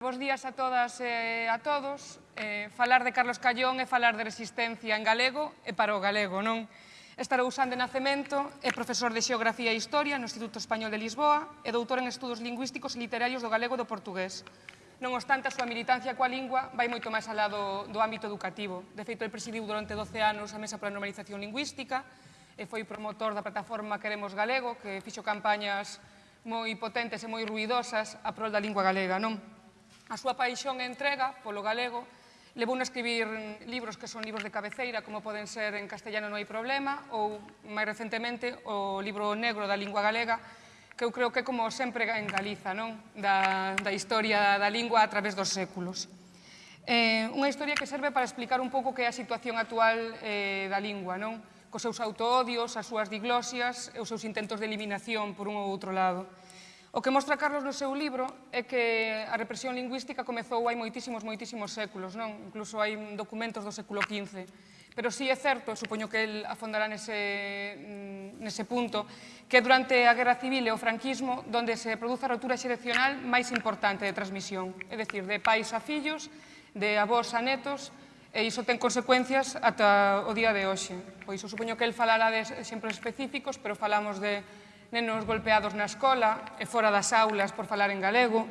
Bos días a todas e a todos. Eh, falar de Carlos Callón é falar de resistencia en galego e para o galego, non? Estarousán de Nacemento é profesor de Xeografía e Historia no Instituto Español de Lisboa e doutor en Estudos Lingüísticos e Literarios do Galego e do Portugués. Non obstante, a súa militancia coa lingua vai moito máis alá do, do ámbito educativo. De feito, ele presidiu durante 12 anos a Mesa para a Normalización Lingüística e foi promotor da plataforma Queremos Galego, que fixo campañas moi potentes e moi ruidosas a prol da lingua galega, non? A súa paixón e entrega polo galego levou a escribir libros que son libros de cabeceira, como poden ser En castellano non hai problema, ou, máis recentemente, o libro negro da lingua galega, que eu creo que como sempre en Galiza, non? Da, da historia da lingua a través dos séculos. Eh, unha historia que serve para explicar un pouco que é a situación actual eh, da lingua, non? Cos seus autoodios, as súas diglosias e os seus intentos de eliminación por un ou outro lado. O que mostra Carlos no seu libro é que a represión lingüística comezou hai moitísimos, moitísimos séculos, non? Incluso hai documentos do século XV. Pero sí é certo, supoño que el afondará nese, mm, nese punto, que durante a Guerra Civil e o franquismo donde se produce a rotura xerexional máis importante de transmisión, é dicir, de pais a fillos, de avós a netos, e iso ten consecuencias ata o día de hoxe. Pois eu supoño que el falará de exemplos específicos, pero falamos de nenos golpeados na escola e fora das aulas por falar en galego,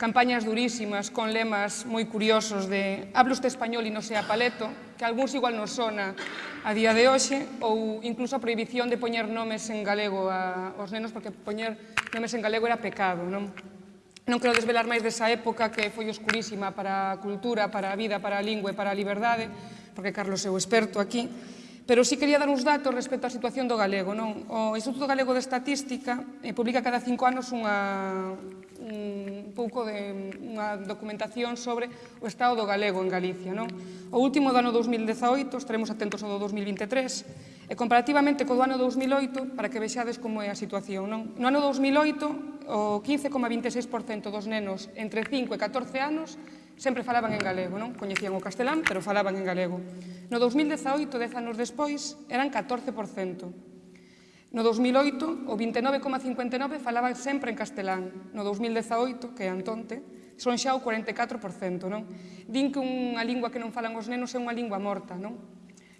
campañas durísimas con lemas moi curiosos de hablo este español e non sea paleto, que algúns igual non sona a día de hoxe, ou incluso a prohibición de poñer nomes en galego a, aos nenos, porque poñer nomes en galego era pecado, non? Non quero desvelar máis desa época que foi oscurísima para a cultura, para a vida, para a lingua e para a liberdade, porque Carlos é o experto aquí, Pero sí quería dar uns datos respecto á situación do galego. Non? O Instituto Galego de Estatística eh, publica cada cinco anos unha, un pouco de unha documentación sobre o estado do galego en Galicia. Non? O último do ano 2018, estaremos atentos ao do 2023, e comparativamente co do ano 2008, para que vexades como é a situación. Non? No ano 2008, o 15,26% dos nenos entre 5 e 14 anos sempre falaban en galego, non? Coñecían o castelán, pero falaban en galego. No 2018, 10 anos despois, eran 14%. No 2008, o 29,59 falaban sempre en castelán. No 2018, que é Antonte, son xa o 44%, non? Din que unha lingua que non falan os nenos é unha lingua morta, non?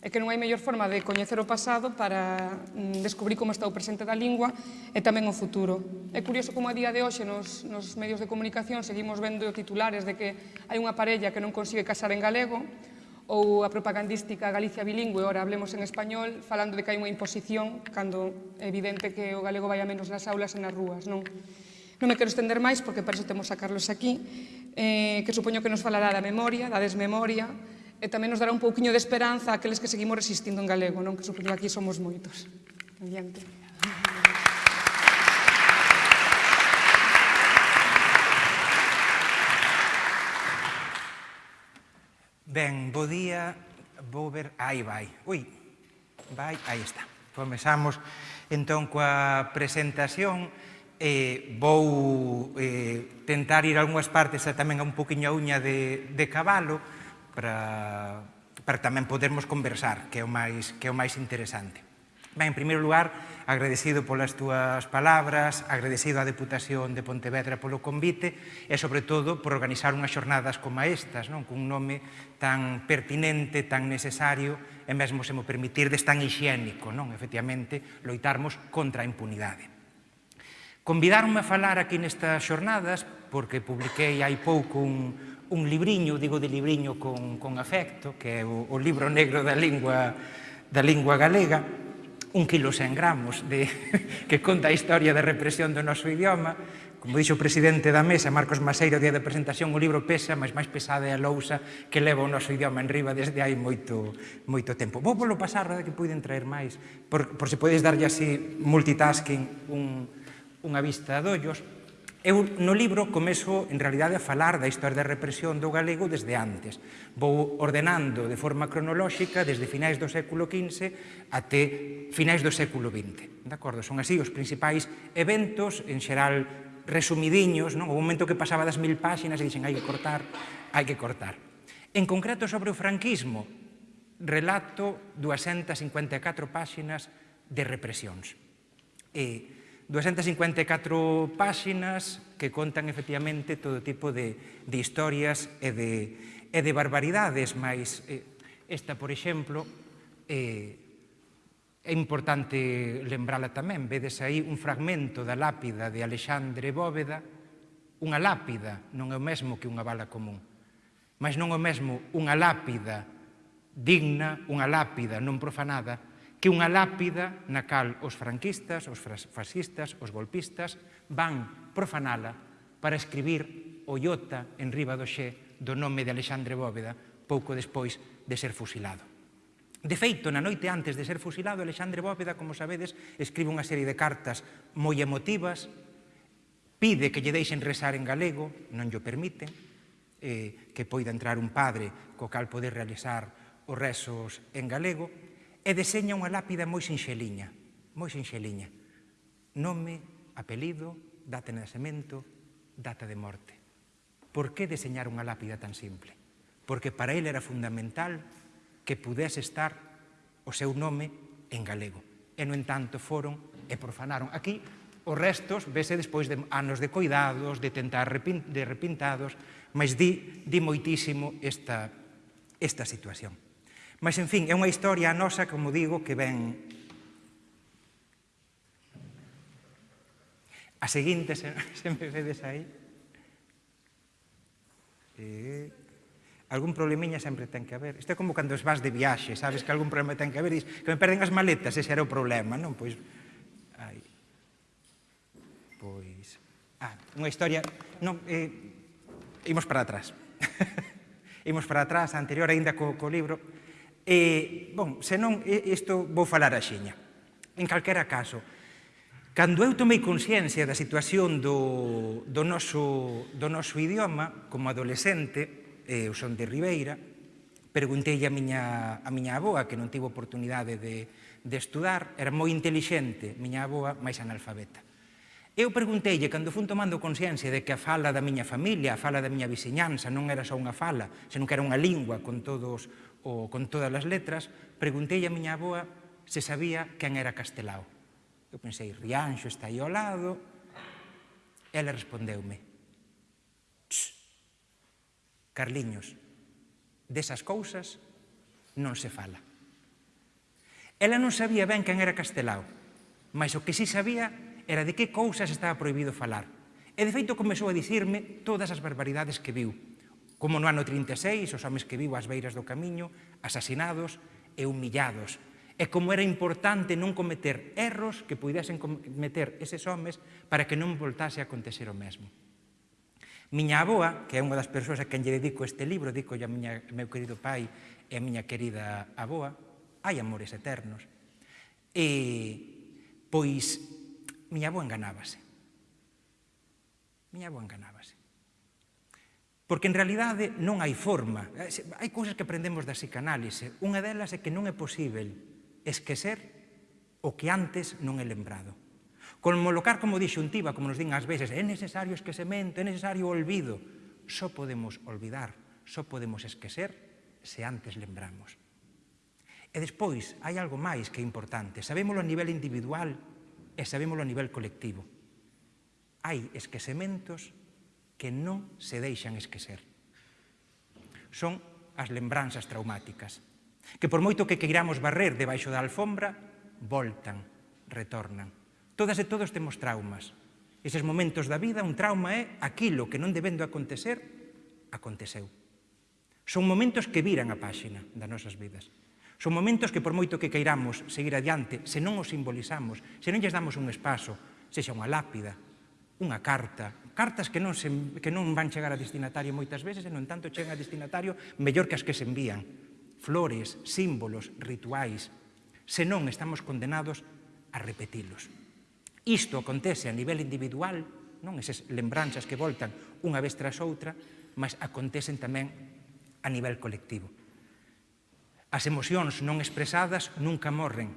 e que non hai mellor forma de coñecer o pasado para mm, descubrir como está o presente da lingua e tamén o futuro. É curioso como a día de hoxe nos, nos medios de comunicación seguimos vendo titulares de que hai unha parella que non consigue casar en galego ou a propagandística Galicia bilingüe, ora hablemos en español, falando de que hai unha imposición cando é evidente que o galego vai a menos nas aulas e nas rúas, non? Non me quero estender máis porque para iso temos a Carlos aquí, eh, que supoño que nos falará da memoria, da desmemoria, e tamén nos dará un pouquiño de esperanza a aqueles que seguimos resistindo en galego, non que supoño aquí somos moitos. Adiante. Ben, bo día, vou ver... Aí vai, ui, vai, aí está. Comezamos entón coa presentación eh, vou eh, tentar ir a algunhas partes tamén a un poquinho a uña de, de cabalo, para, para tamén podermos conversar, que é o máis, que é o máis interesante. Ben, en primeiro lugar, agradecido polas túas palabras, agradecido á Deputación de Pontevedra polo convite e, sobre todo, por organizar unhas xornadas como estas, non? cun nome tan pertinente, tan necesario e mesmo, se mo permitirdes, tan higiénico, non? efectivamente, loitarmos contra a impunidade. Convidaronme a falar aquí nestas xornadas porque publiquei hai pouco un, un libriño, digo de libriño con, con afecto, que é o, o libro negro da lingua, da lingua galega, un quilo sen gramos, de, que conta a historia da represión do noso idioma, Como dixo o presidente da mesa, Marcos Maseiro, día da presentación, o libro pesa, mas máis pesada é a lousa que leva o noso idioma en riba desde hai moito, moito tempo. Vou polo pasar, que poden traer máis, por, por se podes darlle así multitasking un, unha vista de ollos, Eu no libro comezo, en realidade, a falar da historia da represión do galego desde antes. Vou ordenando de forma cronolóxica desde finais do século XV até finais do século XX. De acordo? Son así os principais eventos, en xeral resumidiños, non? o momento que pasaba das mil páxinas e dixen hai que cortar, hai que cortar. En concreto sobre o franquismo, relato 254 páxinas de represións. E, 254 páxinas que contan efectivamente todo tipo de, de historias e de, e de barbaridades, mas eh, esta, por exemplo, eh, é importante lembrala tamén. Vedes aí un fragmento da lápida de Alexandre Bóveda, unha lápida non é o mesmo que unha bala común, mas non é o mesmo unha lápida digna, unha lápida non profanada, que unha lápida na cal os franquistas, os fascistas, os golpistas van profanala para escribir o iota en riba do xe do nome de Alexandre Bóveda pouco despois de ser fusilado. De feito, na noite antes de ser fusilado, Alexandre Bóveda, como sabedes, escribe unha serie de cartas moi emotivas, pide que lle deixen rezar en galego, non lle permiten, eh, que poida entrar un padre co cal poder realizar os rezos en galego, e deseña unha lápida moi sinxeliña, moi sinxeliña. Nome, apelido, data de nacemento, data de morte. Por que deseñar unha lápida tan simple? Porque para ele era fundamental que pudese estar o seu nome en galego. E, no entanto, foron e profanaron. Aquí os restos vese despois de anos de cuidados, de tentar repin, de repintados, mas di, di moitísimo esta, esta situación. Mas, en fin, é unha historia nosa, como digo, que ven... A seguinte, se, se me vedes aí... Eh, algún problemiña sempre ten que haber. Isto é como cando os vas de viaxe, sabes que algún problema ten que haber, dis que me perden as maletas, ese era o problema, non? Pois, ai, pois... Ah, unha historia... Non, eh, imos para atrás. imos para atrás, anterior aínda co, co libro E, bon, senón, isto vou falar a xeña. En calquera caso, Cando eu tomei consciencia da situación do, do, noso, do noso idioma como adolescente, eu son de Ribeira, preguntei a miña, a miña aboa, que non tivo oportunidade de, de estudar, era moi intelixente, miña aboa, máis analfabeta. Eu pregunteille, cando fun tomando consciencia de que a fala da miña familia, a fala da miña viseñanza, non era só unha fala, senón que era unha lingua con todos o con todas as letras, preguntei a miña aboa se sabía quen era Castelao. Eu pensei, Rianxo está aí ao lado. Ela respondeume, Carliños, desas cousas non se fala. Ela non sabía ben quen era Castelao, mas o que si sí sabía era de que cousas estaba proibido falar. E de feito comezou a dicirme todas as barbaridades que viu, como no ano 36 os homes que vivo ás beiras do camiño, asasinados e humillados, e como era importante non cometer erros que pudesen cometer eses homes para que non voltase a acontecer o mesmo. Miña aboa, que é unha das persoas a quen lle dedico este libro, dico a miña, meu querido pai e a miña querida aboa, hai amores eternos, e, pois, miña aboa enganábase. Miña aboa enganábase. Porque en realidade non hai forma. Eh, hai cousas que aprendemos da psicanálise. Unha delas é que non é posible esquecer o que antes non é lembrado. Colocar como disyuntiva, como nos din ás veces, é necesario esquecemento, é necesario olvido. Só podemos olvidar, só podemos esquecer se antes lembramos. E despois, hai algo máis que é importante. Sabémoslo a nivel individual e sabémoslo a nivel colectivo. Hai esquecementos que non se deixan esquecer. Son as lembranzas traumáticas, que por moito que queiramos barrer debaixo da alfombra, voltan, retornan. Todas e todos temos traumas. Eses momentos da vida, un trauma é aquilo que non debendo acontecer, aconteceu. Son momentos que viran a páxina das nosas vidas. Son momentos que por moito que queiramos seguir adiante, se non os simbolizamos, se non lles damos un espazo, sexa unha lápida, unha carta, cartas que non, se, que non van chegar a destinatario moitas veces e non tanto chegan a destinatario mellor que as que se envían. Flores, símbolos, rituais, senón estamos condenados a repetilos. Isto acontece a nivel individual, non esas lembranzas que voltan unha vez tras outra, mas acontecen tamén a nivel colectivo. As emocións non expresadas nunca morren,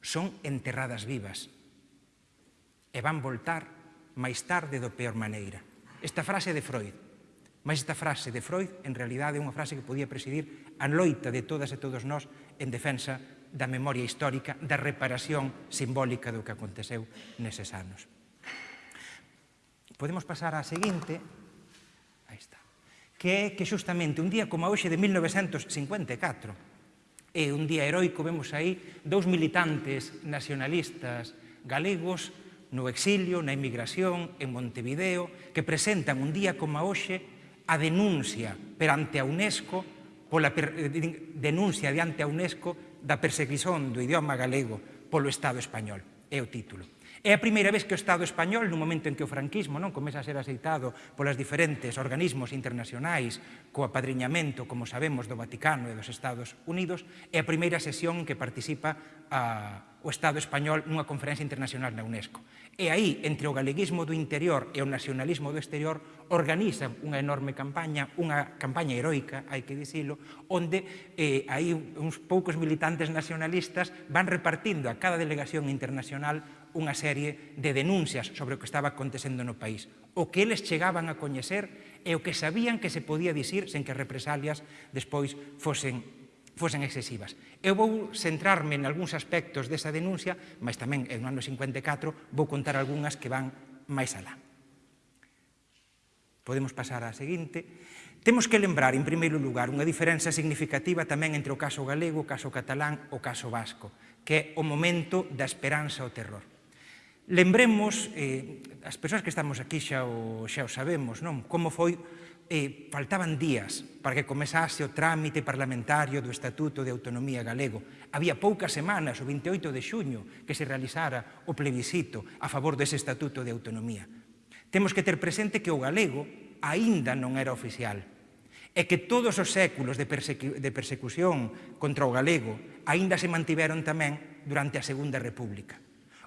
son enterradas vivas e van voltar máis tarde do peor maneira. Esta frase de Freud. Mas esta frase de Freud, en realidade, é unha frase que podía presidir a loita de todas e todos nós en defensa da memoria histórica, da reparación simbólica do que aconteceu neses anos. Podemos pasar á seguinte, aí está, que é que xustamente un día como hoxe de 1954, é un día heroico, vemos aí, dous militantes nacionalistas galegos no exilio, na emigración, en Montevideo, que presentan un día como hoxe a denuncia perante a UNESCO, pola per, eh, denuncia diante a UNESCO da perseguición do idioma galego polo Estado español. É o título. É a primeira vez que o Estado español, no momento en que o franquismo non comeza a ser aceitado polas diferentes organismos internacionais co apadriñamento, como sabemos, do Vaticano e dos Estados Unidos, é a primeira sesión que participa a, o Estado español nunha conferencia internacional na UNESCO. E aí, entre o galeguismo do interior e o nacionalismo do exterior, organizan unha enorme campaña, unha campaña heroica, hai que dicilo, onde eh, aí uns poucos militantes nacionalistas van repartindo a cada delegación internacional unha serie de denuncias sobre o que estaba acontecendo no país. O que eles chegaban a coñecer e o que sabían que se podía dicir sen que represalias despois fosen fosen excesivas. Eu vou centrarme en algúns aspectos desa denuncia, mas tamén en o ano 54 vou contar algunhas que van máis alá. Podemos pasar á seguinte. Temos que lembrar, en primeiro lugar, unha diferenza significativa tamén entre o caso galego, o caso catalán, o caso vasco, que é o momento da esperanza ao terror. Lembremos, eh, as persoas que estamos aquí xa o, xa o sabemos, non? como foi eh, faltaban días para que comezase o trámite parlamentario do Estatuto de Autonomía Galego. Había poucas semanas, o 28 de xuño, que se realizara o plebiscito a favor dese Estatuto de Autonomía. Temos que ter presente que o galego aínda non era oficial e que todos os séculos de, persecu de persecución contra o galego aínda se mantiveron tamén durante a Segunda República.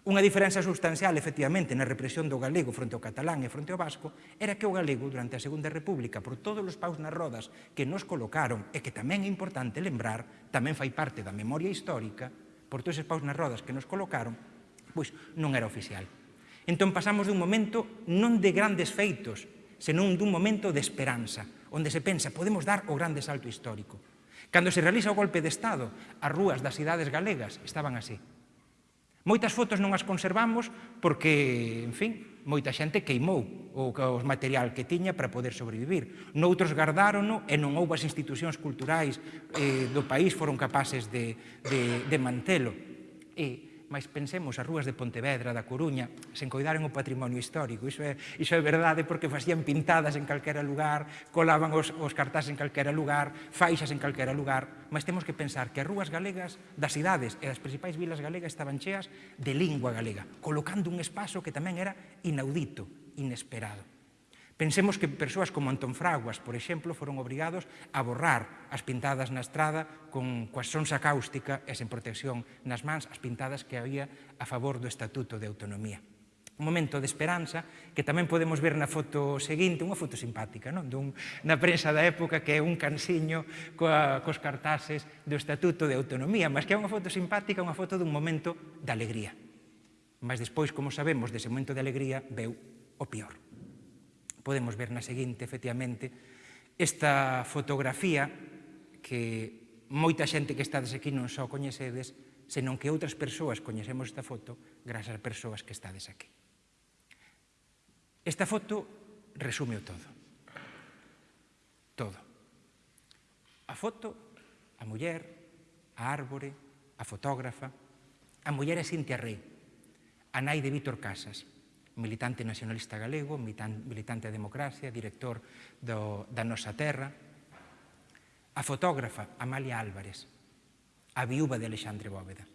Unha diferenza substancial, efectivamente, na represión do galego fronte ao catalán e fronte ao vasco era que o galego, durante a Segunda República, por todos os paus nas rodas que nos colocaron e que tamén é importante lembrar, tamén fai parte da memoria histórica, por todos os paus nas rodas que nos colocaron, pois non era oficial. Entón pasamos dun momento non de grandes feitos, senón dun momento de esperanza, onde se pensa podemos dar o grande salto histórico. Cando se realiza o golpe de Estado, as rúas das cidades galegas estaban así. Moitas fotos non as conservamos porque, en fin, moita xente queimou o, o material que tiña para poder sobrevivir. Noutros gardárono e non houve as institucións culturais eh, do país foron capaces de, de, de mantelo. E, mas pensemos as rúas de Pontevedra, da Coruña, sen coidaron o patrimonio histórico. Iso é, iso é verdade porque facían pintadas en calquera lugar, colaban os, os cartás en calquera lugar, faixas en calquera lugar, mas temos que pensar que as rúas galegas das cidades e das principais vilas galegas estaban cheas de lingua galega, colocando un espazo que tamén era inaudito, inesperado. Pensemos que persoas como Antón Fraguas, por exemplo, foron obrigados a borrar as pintadas na estrada con coa sonsa cáustica e sen protección nas mans as pintadas que había a favor do Estatuto de Autonomía. Un momento de esperanza que tamén podemos ver na foto seguinte, unha foto simpática, non? Dun, na prensa da época que é un cansiño coa, cos cartases do Estatuto de Autonomía, mas que é unha foto simpática, unha foto dun momento de alegría. Mas despois, como sabemos, dese momento de alegría veu o pior podemos ver na seguinte, efectivamente, esta fotografía que moita xente que estades aquí non só coñecedes, senón que outras persoas coñecemos esta foto grazas a persoas que estades aquí. Esta foto resume o todo. Todo. A foto, a muller, a árbore, a fotógrafa, a muller é Cintia Rey, a nai de Vítor Casas, militante nacionalista galego, militante da democracia, director do, da nosa terra, a fotógrafa Amalia Álvarez, a viúva de Alexandre Bóveda.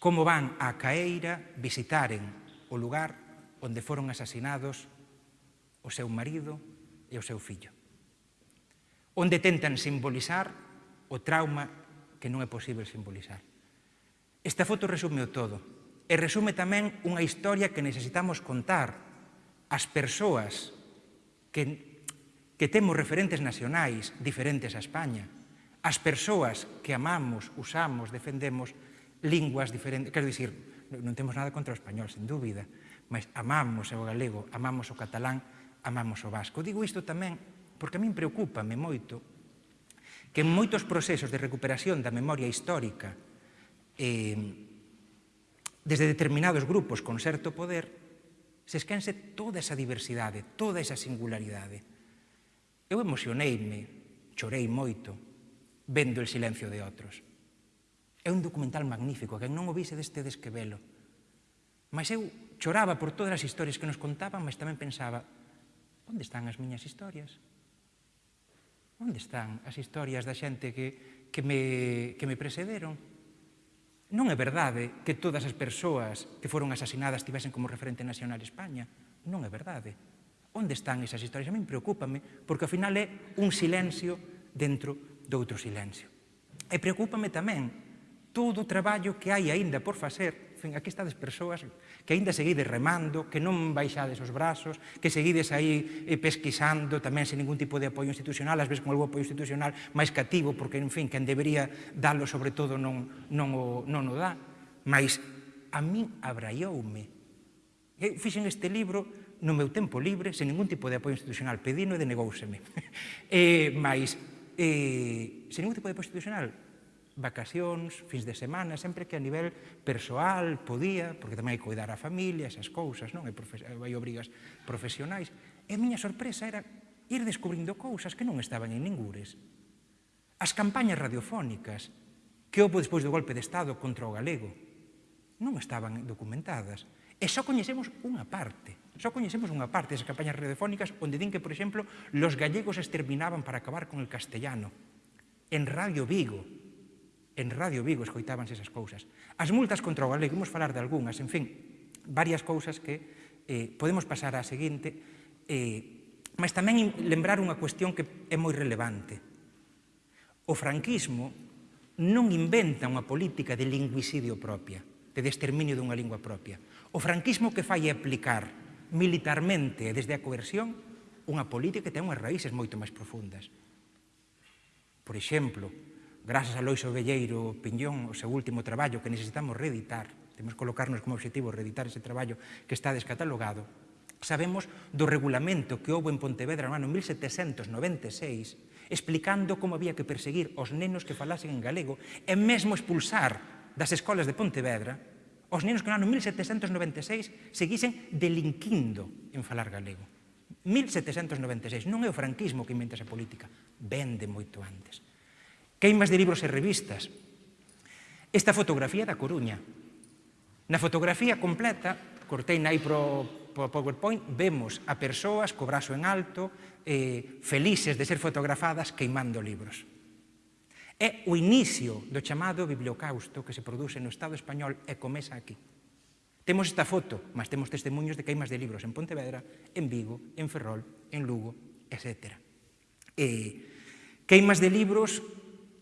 Como van a Caeira visitaren o lugar onde foron asasinados o seu marido e o seu fillo. Onde tentan simbolizar o trauma que non é posible simbolizar. Esta foto resumeu todo e resume tamén unha historia que necesitamos contar as persoas que, que temos referentes nacionais diferentes a España, as persoas que amamos, usamos, defendemos linguas diferentes, quero dicir, non temos nada contra o español, sen dúbida, mas amamos o galego, amamos o catalán, amamos o vasco. Digo isto tamén porque a min preocupame moito que en moitos procesos de recuperación da memoria histórica eh, desde determinados grupos con certo poder, se esquense toda esa diversidade, toda esa singularidade. Eu emocioneime, chorei moito, vendo el silencio de outros. É un documental magnífico, que non o vise destedes que velo. Mas eu choraba por todas as historias que nos contaban, mas tamén pensaba, onde están as miñas historias? Onde están as historias da xente que, que, me, que me precederon? Non é verdade que todas as persoas que foron asasinadas tivesen como referente nacional España. Non é verdade. Onde están esas historias? A mí preocúpame, porque ao final é un silencio dentro doutro silencio. E preocúpame tamén todo o traballo que hai aínda por facer dicen aquí estades persoas que aínda seguides remando, que non baixades os brazos, que seguides aí eh, pesquisando tamén sen ningún tipo de apoio institucional, ás veces con algún apoio institucional máis cativo, porque, en fin, quen debería dalo sobre todo non, non, o, non o dá. Mas a min abraioume. Eu fixen este libro no meu tempo libre, sen ningún tipo de apoio institucional, pedino e denegouseme. eh, mas, eh, sen ningún tipo de apoio institucional, vacacións, fins de semana, sempre que a nivel persoal podía, porque tamén hai que cuidar a familia, esas cousas, non? Hai, hai obrigas profesionais. E a miña sorpresa era ir descubrindo cousas que non estaban en ningures. As campañas radiofónicas que houve despois do golpe de Estado contra o galego non estaban documentadas. E só coñecemos unha parte, só coñecemos unha parte das campañas radiofónicas onde din que, por exemplo, los gallegos exterminaban para acabar con el castellano. En Radio Vigo, en Radio Vigo escoitábanse esas cousas. As multas contra o galego, imos falar de algunhas, en fin, varias cousas que eh, podemos pasar á seguinte, eh, mas tamén lembrar unha cuestión que é moi relevante. O franquismo non inventa unha política de lingüicidio propia, de desterminio dunha lingua propia. O franquismo que fai é aplicar militarmente e desde a coerción unha política que ten unhas raíces moito máis profundas. Por exemplo, Grazas a Loiso Velleiro Piñón, o seu último traballo que necesitamos reeditar, temos que colocarnos como objetivo reeditar ese traballo que está descatalogado, sabemos do regulamento que houve en Pontevedra no ano 1796 explicando como había que perseguir os nenos que falasen en galego e mesmo expulsar das escolas de Pontevedra os nenos que no ano 1796 seguisen delinquindo en falar galego. 1796, non é o franquismo que inventa esa política, vende moito antes queimas de libros e revistas. Esta fotografía da Coruña. Na fotografía completa, cortei nai pro, pro PowerPoint, vemos a persoas co brazo en alto, eh, felices de ser fotografadas queimando libros. É o inicio do chamado bibliocausto que se produce no Estado español e comeza aquí. Temos esta foto, mas temos testemunhos de queimas de libros en Pontevedra, en Vigo, en Ferrol, en Lugo, etc. E, eh, queimas de libros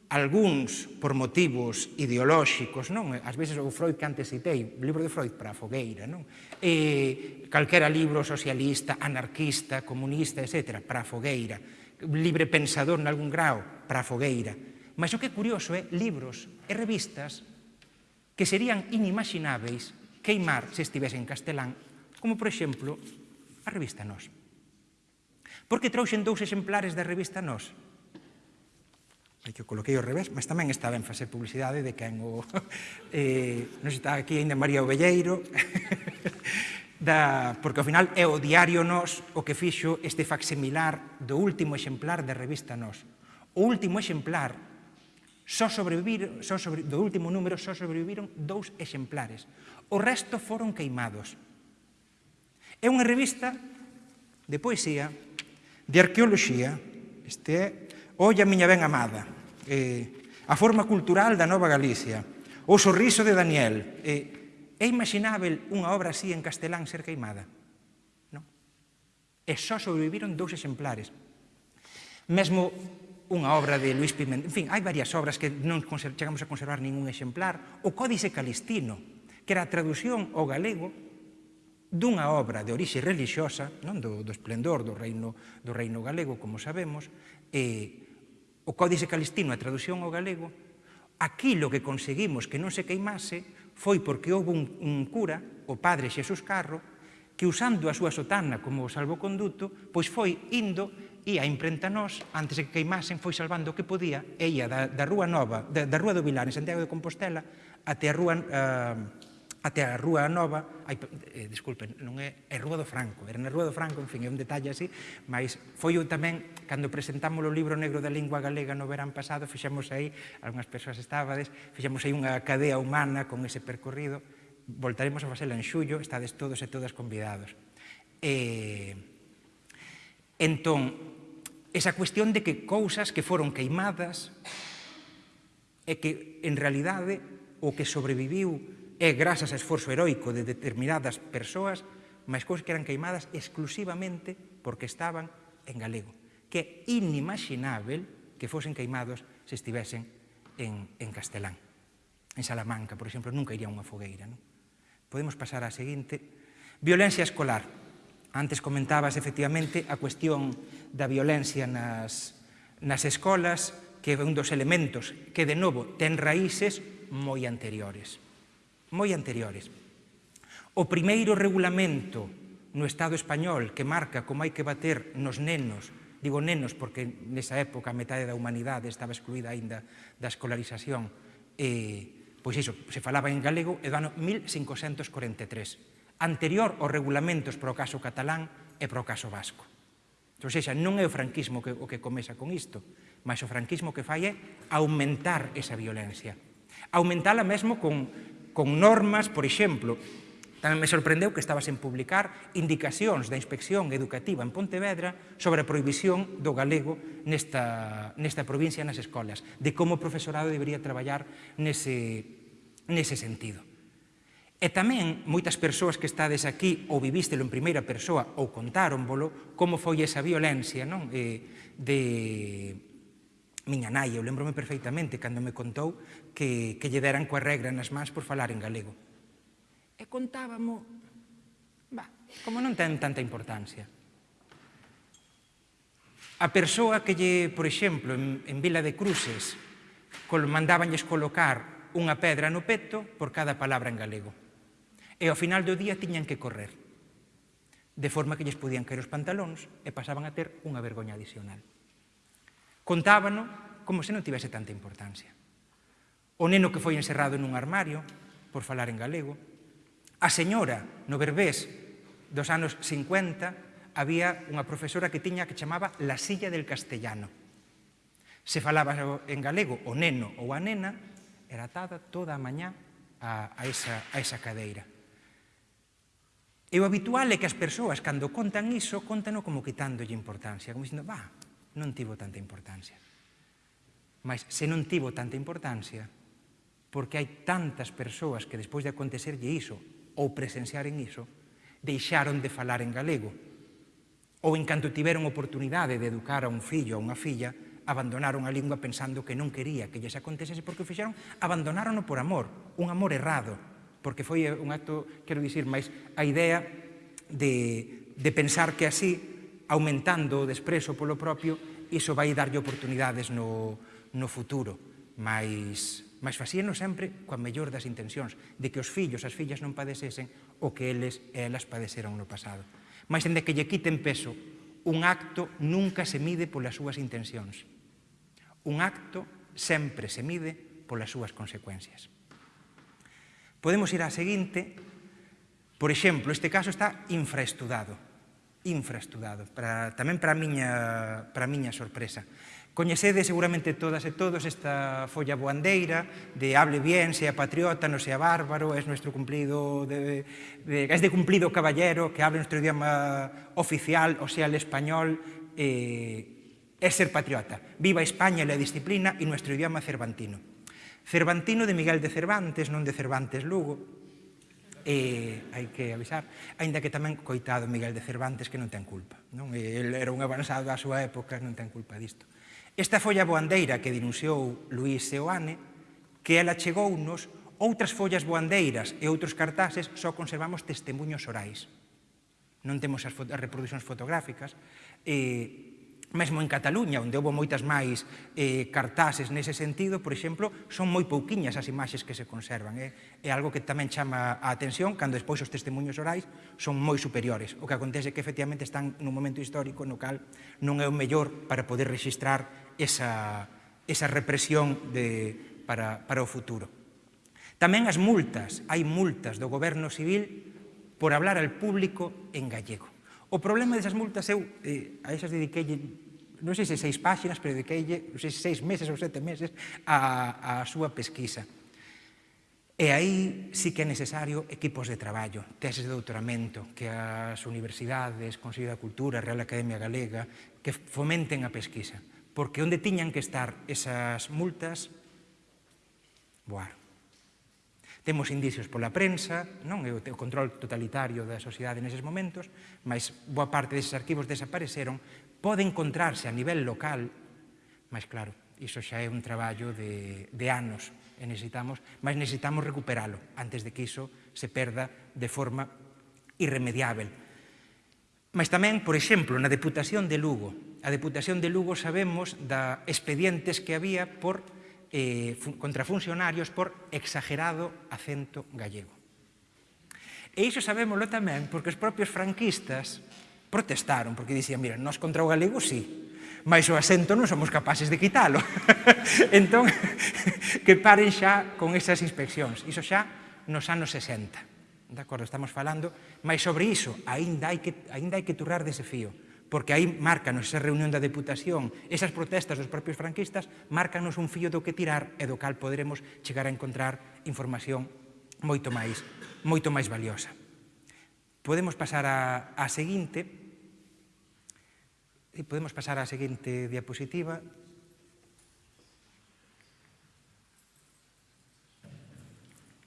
algúns por motivos ideolóxicos, non? Ás veces o Freud que antes citei, o libro de Freud para a fogueira, non? E calquera libro socialista, anarquista, comunista, etc., para a fogueira. Libre pensador nalgún grau, para a fogueira. Mas o que é curioso é libros e revistas que serían inimagináveis queimar se estivese en castelán, como, por exemplo, a revista Nos. Por que trouxen dous exemplares da revista Nos? e que o coloquei ao revés, mas tamén está ben facer publicidade de quen o... eh, non está aquí ainda María Ovelleiro, da, porque ao final é o diario Nos o que fixo este facsimilar do último exemplar da revista Nos. O último exemplar, só sobrevivir, só sobre, do último número só sobreviviron dous exemplares. O resto foron queimados. É unha revista de poesía, de arqueoloxía, este é Olla, miña ben amada, eh, a forma cultural da Nova Galicia, o sorriso de Daniel. Eh, é imaginável unha obra así en castelán ser queimada? Non. E só sobreviviron dous exemplares. Mesmo unha obra de Luis Pimentel, en fin, hai varias obras que non chegamos a conservar ningún exemplar. O Códice Calistino, que era a traducción ao galego dunha obra de orixe religiosa, non do, do esplendor do reino, do reino galego, como sabemos, eh, o Códice Calistino a traducción ao galego, aquilo que conseguimos que non se queimase foi porque houve un, un cura, o padre Xesús Carro, que usando a súa sotana como salvoconduto, pois foi indo e a imprenta nós, antes de que queimasen, foi salvando o que podía e ia da, da Rúa Nova, da, da Rúa do Vilar, en Santiago de Compostela, até a Rúa... Eh, até a Rúa Nova, ai, eh, disculpen, non é, é Rúa do Franco, era na Rúa do Franco, en fin, é un detalle así, mas foi eu tamén, cando presentamos o libro negro da lingua galega no verán pasado, fixemos aí, algunhas persoas estábades, fixemos aí unha cadea humana con ese percorrido, voltaremos a facela en xullo, estades todos e todas convidados. E, entón, esa cuestión de que cousas que foron queimadas e que, en realidade, o que sobreviviu é grazas a esforzo heroico de determinadas persoas, máis cousas que eran queimadas exclusivamente porque estaban en galego, que é inimaginável que fosen queimados se estivesen en, en castelán. En Salamanca, por exemplo, nunca iría unha fogueira. Non? Podemos pasar á seguinte. Violencia escolar. Antes comentabas, efectivamente, a cuestión da violencia nas, nas escolas, que é un dos elementos que, de novo, ten raíces moi anteriores moi anteriores. O primeiro regulamento no Estado español que marca como hai que bater nos nenos, digo nenos porque nesa época a metade da humanidade estaba excluída aínda da escolarización, eh, pois iso, se falaba en galego, é do ano 1543, anterior aos regulamentos para o caso catalán e para o caso vasco. Entón, Ou seja, non é o franquismo que, o que comeza con isto, mas o franquismo que fai é aumentar esa violencia. Aumentala mesmo con, con normas, por exemplo, tamén me sorprendeu que estaba sen publicar indicacións da Inspección Educativa en Pontevedra sobre a prohibición do galego nesta, nesta provincia nas escolas, de como o profesorado debería traballar nese, nese sentido. E tamén moitas persoas que estades aquí ou vivístelo en primeira persoa ou contáronvolo como foi esa violencia non? E, de, miña nai, eu lembrome perfeitamente cando me contou que, que lle deran coa regra nas mans por falar en galego. E contábamo, bah, como non ten tanta importancia. A persoa que lle, por exemplo, en, en Vila de Cruces, col, mandabanlles colocar unha pedra no peto por cada palabra en galego. E ao final do día tiñan que correr. De forma que lles podían caer os pantalóns e pasaban a ter unha vergoña adicional. Contábano como se non tivese tanta importancia. O neno que foi encerrado nun armario, por falar en galego, a señora no Berbés dos anos 50 había unha profesora que tiña que chamaba la silla del castellano. Se falaba en galego o neno ou a nena, era atada toda a mañá a, a, esa, a esa cadeira. E o habitual é que as persoas, cando contan iso, contano como quitándolle importancia, como dicindo, va, non tivo tanta importancia. Mas se non tivo tanta importancia, porque hai tantas persoas que despois de acontecerlle iso ou presenciaren iso, deixaron de falar en galego. Ou en canto tiveron oportunidade de educar a un fillo ou a unha filla, abandonaron a lingua pensando que non quería que lles acontecese porque o fixeron, abandonárono por amor, un amor errado, porque foi un acto, quero dicir, máis a idea de, de pensar que así aumentando o desprezo polo propio, iso vai darlle oportunidades no, no futuro. Mas, mas facíano sempre coa mellor das intencións, de que os fillos, as fillas non padecesen o que eles e elas padeceron no pasado. Mas, ende que lle quiten peso, un acto nunca se mide polas súas intencións. Un acto sempre se mide polas súas consecuencias. Podemos ir á seguinte, por exemplo, este caso está infraestudado infraestudado, para, tamén para a miña, para a miña sorpresa. Coñecede seguramente todas e todos esta folla boandeira de hable bien, sea patriota, non sea bárbaro, es nuestro cumplido de, de, es de cumplido caballero, que hable nuestro idioma oficial, o sea el español, eh, es ser patriota. Viva España e la disciplina y nuestro idioma cervantino. Cervantino de Miguel de Cervantes, non de Cervantes Lugo, e hai que avisar, aínda que tamén coitado Miguel de Cervantes que non ten culpa. Non? El era un avanzado á súa época, non ten culpa disto. Esta folla boandeira que denunciou Luís Seoane, que ela chegounos outras follas boandeiras e outros cartaxes só conservamos testemunhos orais. Non temos as, fot as reproduccións fotográficas, e mesmo en Cataluña, onde houve moitas máis eh, cartases nese sentido, por exemplo, son moi pouquiñas as imaxes que se conservan. Eh? É algo que tamén chama a atención, cando despois os testemunhos orais son moi superiores. O que acontece é que efectivamente están nun momento histórico no cal non é o mellor para poder registrar esa, esa represión de, para, para o futuro. Tamén as multas, hai multas do goberno civil por hablar al público en gallego. O problema desas multas, eu eh, a esas dediquei non sei se seis páxinas, pero dediqueille, non sei se seis meses ou sete meses, a, a súa pesquisa. E aí sí que é necesario equipos de traballo, teses de doutoramento, que as universidades, Consello da Cultura, Real Academia Galega, que fomenten a pesquisa. Porque onde tiñan que estar esas multas, voar. Temos indicios pola prensa, non é o control totalitario da sociedade neses momentos, mas boa parte deses arquivos desapareceron pode encontrarse a nivel local, mas claro, iso xa é un traballo de, de anos e necesitamos, mas necesitamos recuperalo antes de que iso se perda de forma irremediável. Mas tamén, por exemplo, na Deputación de Lugo. A Deputación de Lugo sabemos da expedientes que había por, eh, contra funcionarios por exagerado acento gallego. E iso sabémoslo tamén porque os propios franquistas protestaron, porque dicían, mira, nós contra o galego sí, mas o acento non somos capaces de quitalo. entón, que paren xa con esas inspeccións. Iso xa nos anos 60. De acordo, estamos falando, mas sobre iso aínda hai que, aínda hai que turrar dese fío, porque aí márcanos esa reunión da deputación, esas protestas dos propios franquistas, márcanos un fío do que tirar e do cal poderemos chegar a encontrar información moito máis, moito máis valiosa. Podemos pasar á seguinte, E podemos pasar á seguinte diapositiva.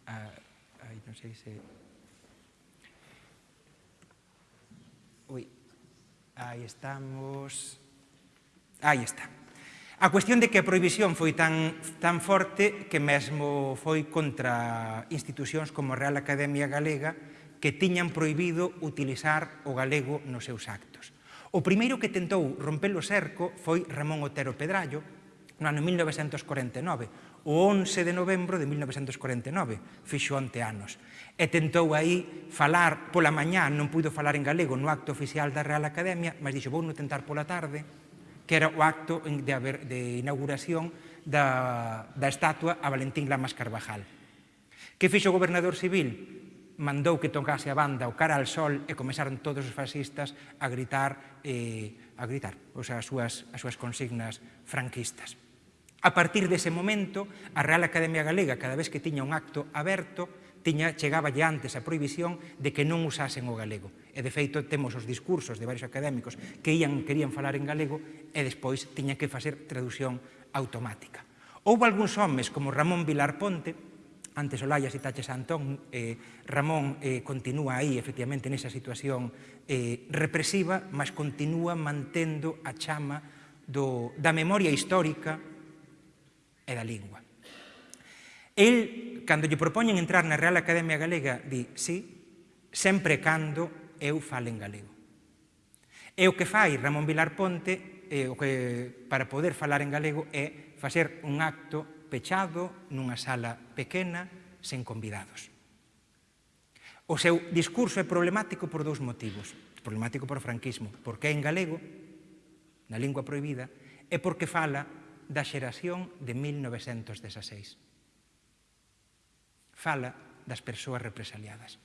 Ah, ai, non sei se... Ui, aí estamos... Aí está. A cuestión de que a prohibición foi tan, tan forte que mesmo foi contra institucións como a Real Academia Galega que tiñan prohibido utilizar o galego nos seus actos. O primeiro que tentou romper o cerco foi Ramón Otero Pedrallo, no ano 1949, o 11 de novembro de 1949, fixo onte anos. E tentou aí falar pola mañá, non puido falar en galego no acto oficial da Real Academia, mas dixo, vou non tentar pola tarde, que era o acto de, haber, de inauguración da, da estatua a Valentín Lamas Carvajal. Que fixo o gobernador civil? mandou que tocase a banda o cara al sol e comezaron todos os fascistas a gritar, eh, a gritar o sea, as, súas, as súas consignas franquistas. A partir dese momento, a Real Academia Galega, cada vez que tiña un acto aberto, tiña, chegaba lle antes a prohibición de que non usasen o galego. E, de feito, temos os discursos de varios académicos que ian querían falar en galego e despois tiña que facer traducción automática. Houve algúns homes, como Ramón Vilar Ponte, antes Olaya e Taches Antón, eh, Ramón eh, continúa aí, efectivamente, nesa situación eh, represiva, mas continúa mantendo a chama do, da memoria histórica e da lingua. El, cando lle propoñen entrar na Real Academia Galega, di, sí, sempre cando eu fale en galego. E o que fai Ramón Vilar Ponte, eh, o que, para poder falar en galego, é facer un acto pechado, nunha sala pequena, sen convidados. O seu discurso é problemático por dous motivos. Problemático por franquismo, porque é en galego, na lingua proibida, e porque fala da xeración de 1916. Fala das persoas represaliadas.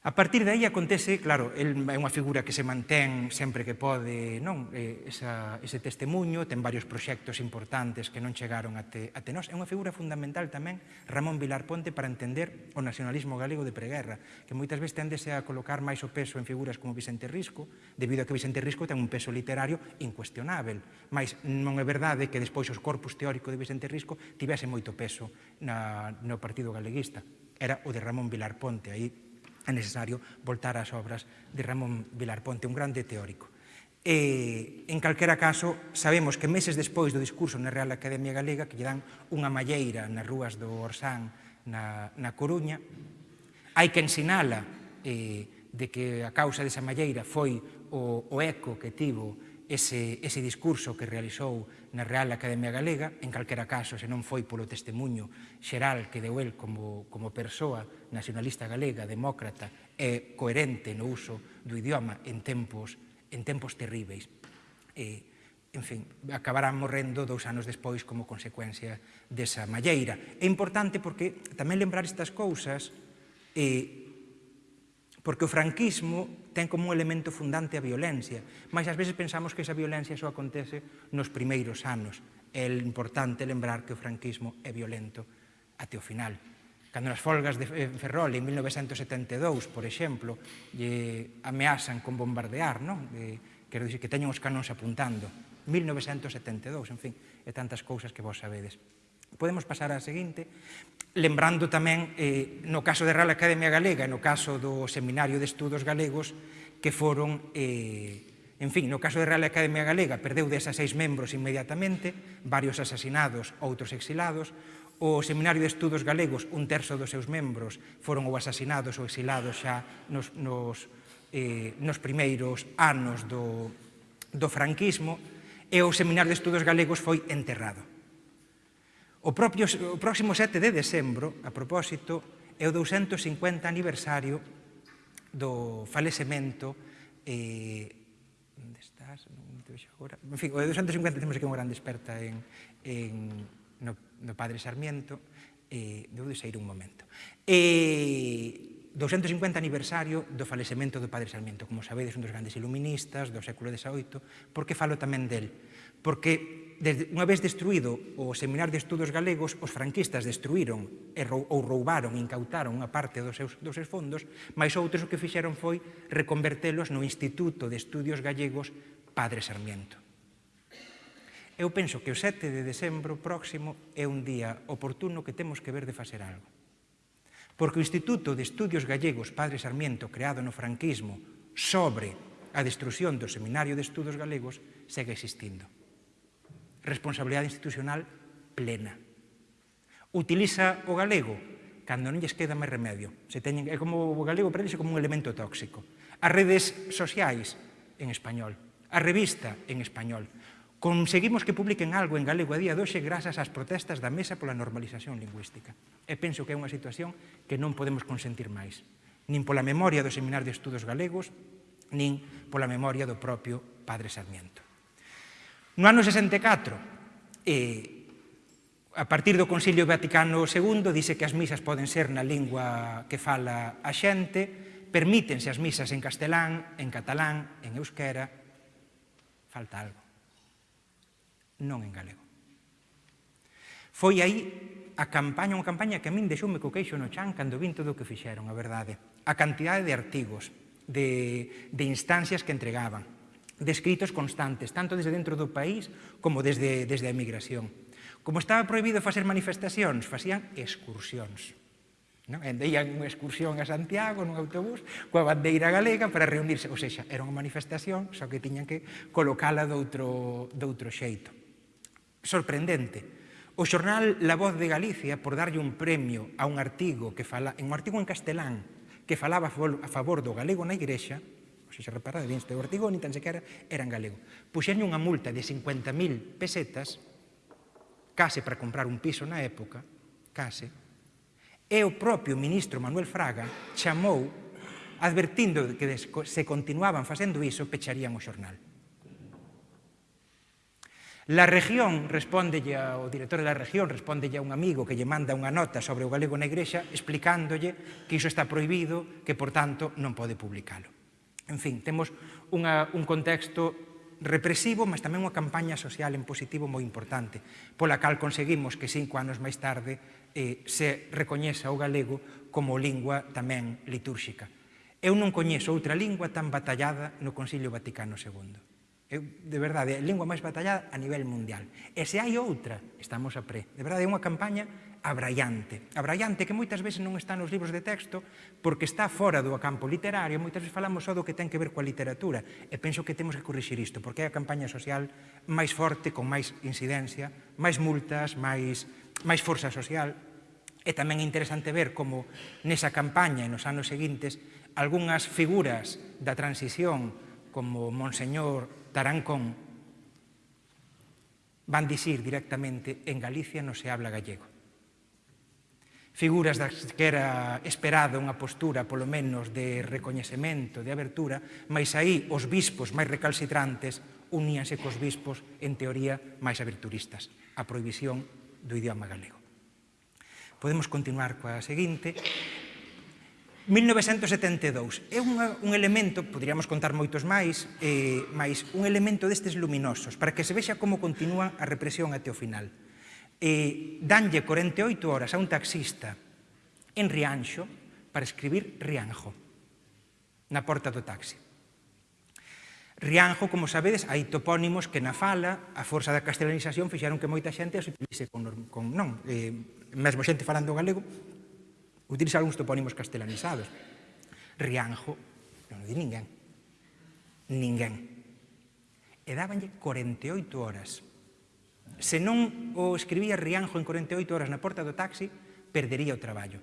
A partir de aí acontece, claro, el é unha figura que se mantén sempre que pode, non? Esa, ese testemunho, ten varios proxectos importantes que non chegaron até, até nós. É unha figura fundamental tamén Ramón Vilar Ponte para entender o nacionalismo galego de preguerra, que moitas veces tendese a colocar máis o peso en figuras como Vicente Risco, debido a que Vicente Risco ten un peso literario incuestionável, mas non é verdade que despois os corpus teórico de Vicente Risco tivese moito peso na, no Partido Galeguista. Era o de Ramón Vilar Ponte, aí é necesario voltar ás obras de Ramón Vilar Ponte, un grande teórico. E, en calquera caso, sabemos que meses despois do discurso na Real Academia Galega que lle dan unha malleira nas rúas do Orsán na, na Coruña, hai que ensinala eh, de que a causa desa malleira foi o, o eco que tivo ese, ese discurso que realizou na Real Academia Galega, en calquera caso, se non foi polo testemunho xeral que deu el como, como persoa nacionalista galega, demócrata e coherente no uso do idioma en tempos, en tempos terríveis. E, en fin, acabarán morrendo dous anos despois como consecuencia desa malleira. É importante porque tamén lembrar estas cousas eh, porque o franquismo ten como un elemento fundante a violencia, mas ás veces pensamos que esa violencia só acontece nos primeiros anos. É importante lembrar que o franquismo é violento até o final. Cando nas folgas de eh, Ferrol en 1972, por exemplo, lle ameasan con bombardear, non? De, quero dicir que teñen os canóns apuntando. 1972, en fin, e tantas cousas que vos sabedes. Podemos pasar á seguinte, lembrando tamén, eh, no caso da Real Academia Galega e no caso do Seminario de Estudos Galegos, que foron, eh, en fin, no caso da Real Academia Galega, perdeu desas seis membros inmediatamente, varios asasinados, outros exilados, o Seminario de Estudos Galegos, un terzo dos seus membros foron ou asasinados ou exilados xa nos, nos, eh, nos primeiros anos do, do franquismo, e o Seminario de Estudos Galegos foi enterrado. O, propio, o próximo 7 de decembro, a propósito, é o 250 aniversario do falecemento eh, onde estás? Non te vexo agora. En fin, o de 250 temos aquí unha grande desperta en, en, no, no padre Sarmiento. Eh, debo de sair un momento. Eh, 250 aniversario do falecemento do Padre Sarmiento, como sabedes, un dos grandes iluministas do século XVIII, por que falo tamén del? Porque desde, unha vez destruído o Seminar de Estudos Galegos, os franquistas destruíron e rou, ou roubaron, incautaron unha parte dos seus, dos seus fondos, mas outros o que fixeron foi reconvertelos no Instituto de Estudios Gallegos Padre Sarmiento. Eu penso que o 7 de decembro próximo é un día oportuno que temos que ver de facer algo. Porque o Instituto de Estudios Gallegos Padre Sarmiento, creado no franquismo, sobre a destrucción do Seminario de Estudos Galegos, segue existindo responsabilidade institucional plena. Utiliza o galego cando non lles queda máis remedio. Se teñen, é como o galego para como un elemento tóxico. As redes sociais en español, a revista en español. Conseguimos que publiquen algo en galego a día doxe grazas ás protestas da Mesa pola normalización lingüística. E penso que é unha situación que non podemos consentir máis, nin pola memoria do Seminar de Estudos Galegos, nin pola memoria do propio Padre Sarmiento. No ano 64, eh, a partir do Concilio Vaticano II, dice que as misas poden ser na lingua que fala a xente, permítense as misas en castelán, en catalán, en euskera, falta algo. Non en galego. Foi aí a campaña, unha campaña que a min deixoume co queixo no chan cando vin todo o que fixeron, a verdade. A cantidade de artigos, de, de instancias que entregaban descritos constantes, tanto desde dentro do país como desde, desde a emigración. Como estaba prohibido facer manifestacións, facían excursións. Non? E ían unha excursión a Santiago nun autobús coa bandeira galega para reunirse. Ou seja, era unha manifestación, só que tiñan que colocala doutro, doutro xeito. Sorprendente. O xornal La Voz de Galicia, por darlle un premio a un artigo que fala, en un artigo en castelán que falaba a favor do galego na igrexa, se xa reparade, bien este artigo, ni tan sequera era en galego. Puxerlle unha multa de 50.000 pesetas, case para comprar un piso na época, case, e o propio ministro Manuel Fraga chamou advertindo que se continuaban facendo iso, pecharían o xornal. La región respondelle ao director da región, respondelle a un amigo que lle manda unha nota sobre o galego na igrexa explicándolle que iso está prohibido, que por tanto non pode publicalo. En fin, temos unha, un contexto represivo, mas tamén unha campaña social en positivo moi importante, pola cal conseguimos que cinco anos máis tarde eh, se recoñeza o galego como lingua tamén litúrxica. Eu non coñezo outra lingua tan batallada no Concilio Vaticano II. Eu, de verdade, é a lingua máis batallada a nivel mundial. E se hai outra, estamos a pre. De verdade, é unha campaña abrallante. Abrallante que moitas veces non está nos libros de texto porque está fora do campo literario, moitas veces falamos só do que ten que ver coa literatura e penso que temos que corrixir isto porque é a campaña social máis forte, con máis incidencia, máis multas, máis, máis forza social e tamén é interesante ver como nesa campaña e nos anos seguintes algunhas figuras da transición como Monseñor Tarancón van dicir directamente en Galicia non se habla gallego figuras das que era esperada unha postura, polo menos, de recoñecemento, de abertura, mas aí os bispos máis recalcitrantes uníanse cos bispos, en teoría, máis aberturistas, a prohibición do idioma galego. Podemos continuar coa seguinte. 1972 é unha, un elemento, poderíamos contar moitos máis, eh, máis un elemento destes luminosos, para que se vexa como continúa a represión até o final e danlle 48 horas a un taxista en Rianxo para escribir Rianjo na porta do taxi. Rianjo, como sabedes, hai topónimos que na fala, a forza da castelanización fixeron que moita xente as utilice con, con non, eh, mesmo xente falando galego, utiliza algúns topónimos castelanizados. Rianjo, non o di ninguén. Ninguén. E dábanlle 48 horas Se non o escribía Rianjo en 48 horas na porta do taxi, perdería o traballo.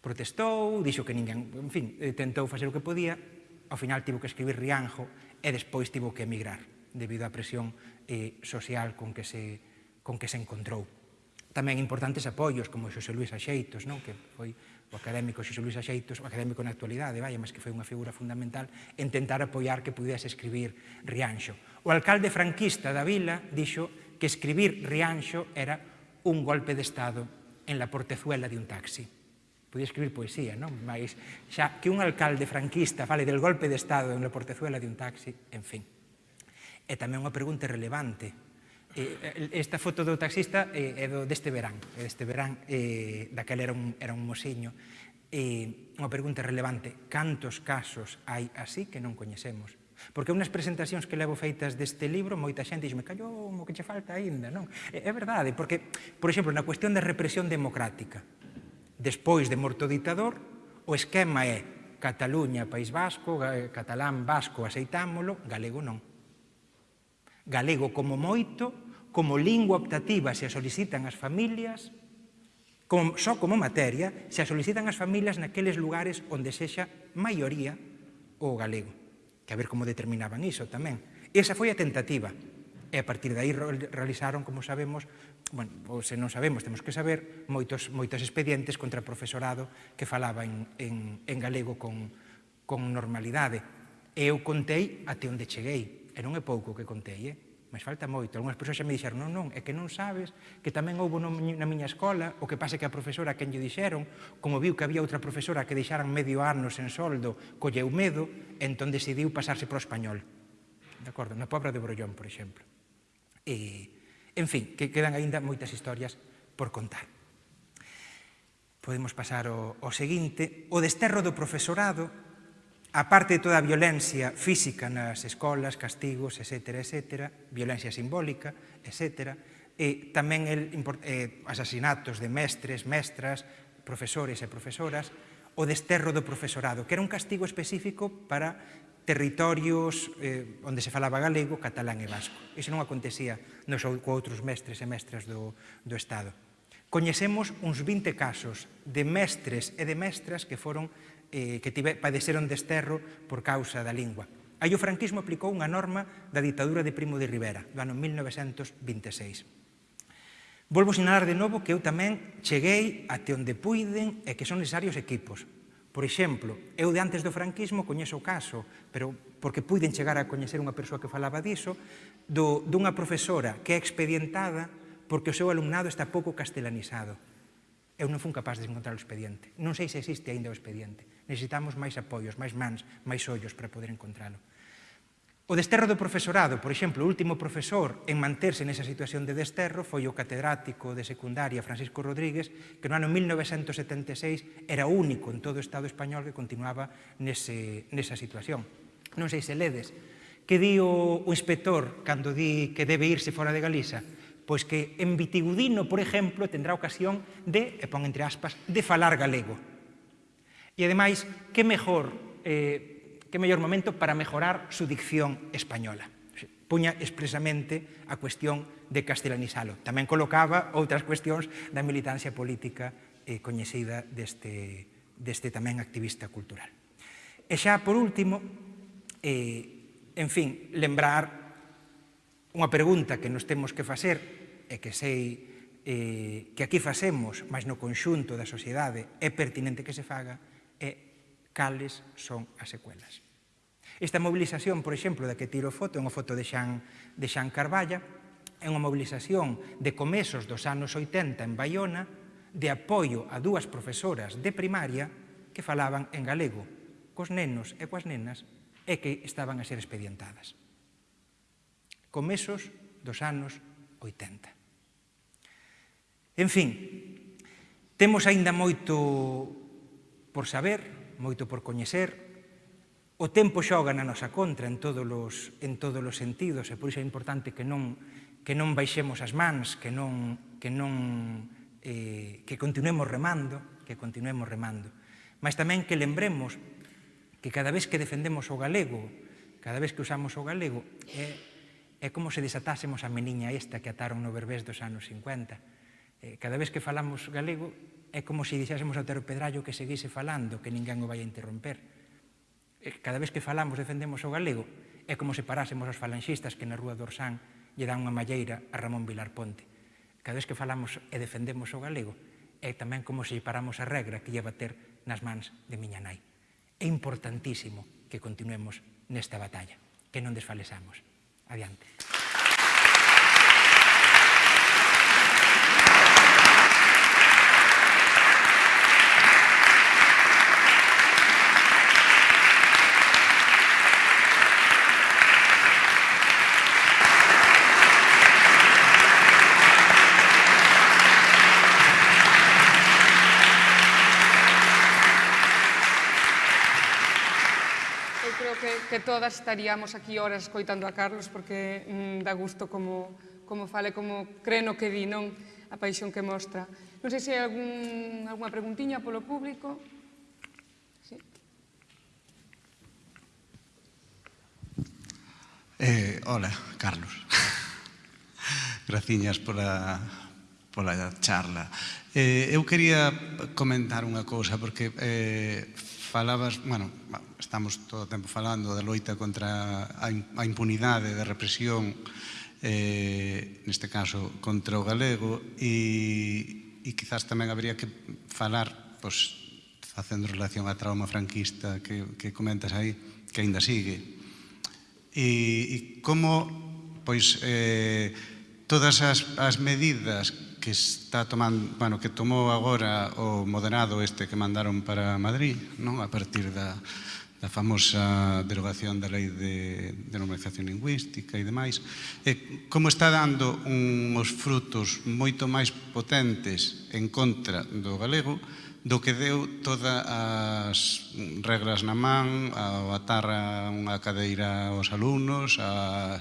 Protestou, dixo que ninguén, en fin, eh, tentou facer o que podía, ao final tivo que escribir Rianjo e despois tivo que emigrar debido á presión eh, social con que se, con que se encontrou tamén importantes apoios, como Xosé Luis Axeitos, non? que foi o académico Xosé Luis Axeitos, o académico na actualidade, vai, mas que foi unha figura fundamental en tentar apoiar que pudese escribir Rianxo. O alcalde franquista da vila dixo que escribir Rianxo era un golpe de Estado en la portezuela de un taxi. Podía escribir poesía, non? Mas xa que un alcalde franquista fale del golpe de Estado en la portezuela de un taxi, en fin. É tamén unha pregunta relevante eh, esta foto do taxista eh, é do deste verán, deste verán, eh, daquela era un, era un mosiño. Eh, unha pregunta relevante, cantos casos hai así que non coñecemos? Porque unhas presentacións que levo feitas deste libro, moita xente dixme, callou, o que che falta aínda, non? É, é verdade, porque, por exemplo, na cuestión da represión democrática, despois de morto o ditador, o esquema é Cataluña, País Vasco, Catalán, Vasco, aceitámolo, galego non galego como moito, como lingua optativa se a solicitan as familias, como, só como materia se a solicitan as familias naqueles lugares onde sexa maioría o galego. Que a ver como determinaban iso tamén. Esa foi a tentativa. E a partir de aí realizaron, como sabemos, bueno, ou se non sabemos, temos que saber, moitos, moitos expedientes contra profesorado que falaba en, en, en galego con, con normalidade. E eu contei até onde cheguei, E non é pouco o que contei, eh? mas falta moito. Algúnas persoas xa me dixeron, non, non, é que non sabes que tamén houve na miña escola, o que pasa que a profesora quen lle dixeron, como viu que había outra profesora que deixaran medio ano sen soldo, colleu medo, entón decidiu pasarse pro español. De acordo? Na pobra de Brollón, por exemplo. E, en fin, que quedan aínda moitas historias por contar. Podemos pasar ao, ao seguinte. O desterro do profesorado aparte de toda a violencia física nas escolas, castigos, etc., etc., violencia simbólica, etc., e tamén el, eh, asasinatos de mestres, mestras, profesores e profesoras, o desterro do profesorado, que era un castigo específico para territorios eh, onde se falaba galego, catalán e vasco. Iso non acontecía nos co outros mestres e mestras do, do Estado. Coñecemos uns 20 casos de mestres e de mestras que foron eh, que tive, padeceron desterro por causa da lingua. Aí o franquismo aplicou unha norma da ditadura de Primo de Rivera, do ano 1926. Volvo sinalar de novo que eu tamén cheguei até onde puiden e que son necesarios equipos. Por exemplo, eu de antes do franquismo coñezo o caso, pero porque puiden chegar a coñecer unha persoa que falaba diso, do, dunha profesora que é expedientada porque o seu alumnado está pouco castelanizado. Eu non fun capaz de encontrar o expediente. Non sei se existe aínda o expediente necesitamos máis apoios, máis mans, máis ollos para poder encontralo. O desterro do profesorado, por exemplo, o último profesor en manterse nesa situación de desterro foi o catedrático de secundaria Francisco Rodríguez, que no ano 1976 era o único en todo o Estado español que continuaba nese, nesa situación. Non sei se ledes, que di o, o inspector cando di que debe irse fora de Galiza? Pois que en Vitigudino, por exemplo, tendrá ocasión de, e pon entre aspas, de falar galego E, ademais, que mellor, eh, que mellor momento para mejorar su dicción española. Puña expresamente a cuestión de castelanizalo. Tamén colocaba outras cuestións da militancia política eh, coñecida deste, deste tamén activista cultural. E xa, por último, eh, en fin, lembrar unha pregunta que nos temos que facer e que sei eh, que aquí facemos, mas no conxunto da sociedade é pertinente que se faga, cales son as secuelas. Esta mobilización, por exemplo, da que tiro foto, é unha foto de Xan, de Xan Carballa, é unha mobilización de comezos dos anos 80 en Baiona, de apoio a dúas profesoras de primaria que falaban en galego, cos nenos e coas nenas, e que estaban a ser expedientadas. Comesos dos anos 80. En fin, temos aínda moito por saber, moito por coñecer. O tempo xoga na nosa contra en todos os, en todos os sentidos e por iso é importante que non, que non baixemos as mans, que non, que non eh, que continuemos remando, que continuemos remando. Mas tamén que lembremos que cada vez que defendemos o galego, cada vez que usamos o galego, é, é como se desatásemos a meniña esta que ataron no Berbés dos anos 50. Eh, cada vez que falamos galego, é como se dixésemos ao Tero Pedrallo que seguise falando, que ninguén o vai interromper. Cada vez que falamos defendemos o galego, é como se parásemos aos falanxistas que na Rúa do Orsán lle dan unha malleira a Ramón Vilar Ponte. Cada vez que falamos e defendemos o galego, é tamén como se paramos a regra que lle ter nas mans de miña nai. É importantísimo que continuemos nesta batalla, que non desfalesamos. Adiante. todas estaríamos aquí horas escoitando a Carlos porque mm, dá gusto como, como fale, como creno que di, non? A paixón que mostra. Non sei se hai algún, alguna preguntiña polo público. Sí. Eh, hola, Carlos. Graciñas pola, pola charla. Eh, eu quería comentar unha cousa, porque eh, falabas, bueno, estamos todo o tempo falando da loita contra a impunidade da represión, eh, neste caso contra o galego, e, e quizás tamén habría que falar, pois, facendo relación a trauma franquista que, que comentas aí, que aínda sigue. E, e como, pois, eh, todas as, as medidas que está tomando, bueno, que tomou agora o moderado este que mandaron para Madrid, non? A partir da, da famosa derogación da lei de, de normalización lingüística e demais, e como está dando uns frutos moito máis potentes en contra do galego do que deu todas as regras na man, a atar unha cadeira aos alumnos, a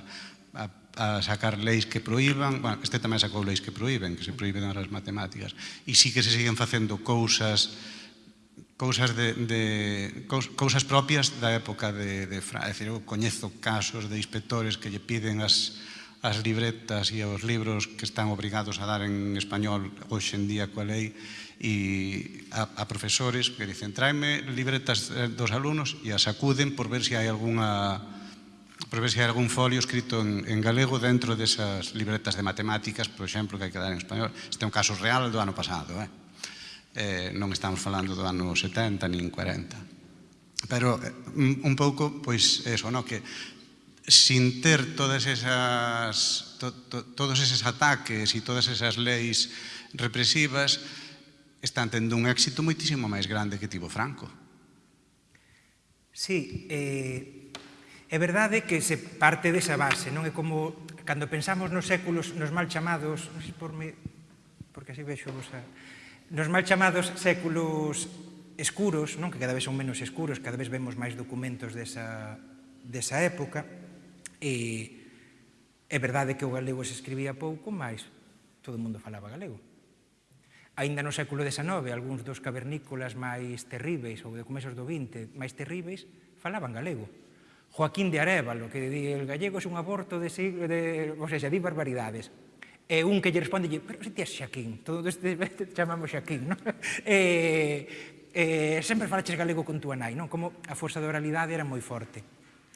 a sacar leis que proíban, bueno, este tamén sacou leis que proíben, que se proíben as matemáticas, e sí que se siguen facendo cousas cousas de, de cousas propias da época de, de Fra, é dicir, eu coñezo casos de inspectores que lle piden as, as libretas e os libros que están obrigados a dar en español hoxe en día coa lei e a, a profesores que dicen tráeme libretas eh, dos alumnos e as acuden por ver se hai algunha para ver se hai algún folio escrito en, en galego dentro desas libretas de matemáticas, por exemplo, que hai que dar en español. Este é un caso real do ano pasado, eh? eh non estamos falando do ano 70 nin 40. Pero eh, un pouco, pois, eso, no? que sin ter todas esas, to, to, todos eses ataques e todas esas leis represivas, están tendo un éxito moitísimo máis grande que tivo Franco. Sí, eh, É verdade que se parte desa base, non é como cando pensamos nos séculos, nos mal chamados, non sei por me, porque así vexo vos a... Nos mal chamados séculos escuros, non que cada vez son menos escuros, cada vez vemos máis documentos desa, desa época, e é verdade que o galego se escribía pouco, mas todo o mundo falaba galego. Ainda no século XIX, algúns dos cavernícolas máis terríveis, ou de comezos do XX, máis terríveis, falaban galego. Joaquín de Arevalo, que di el gallego é un aborto de siglo, de, ou sea, di barbaridades. E un que lle responde, pero se ti és Xaquín, todo este chamamos Xaquín, non? E, e, sempre falaches galego con túa nai, non? Como a forza de oralidade era moi forte,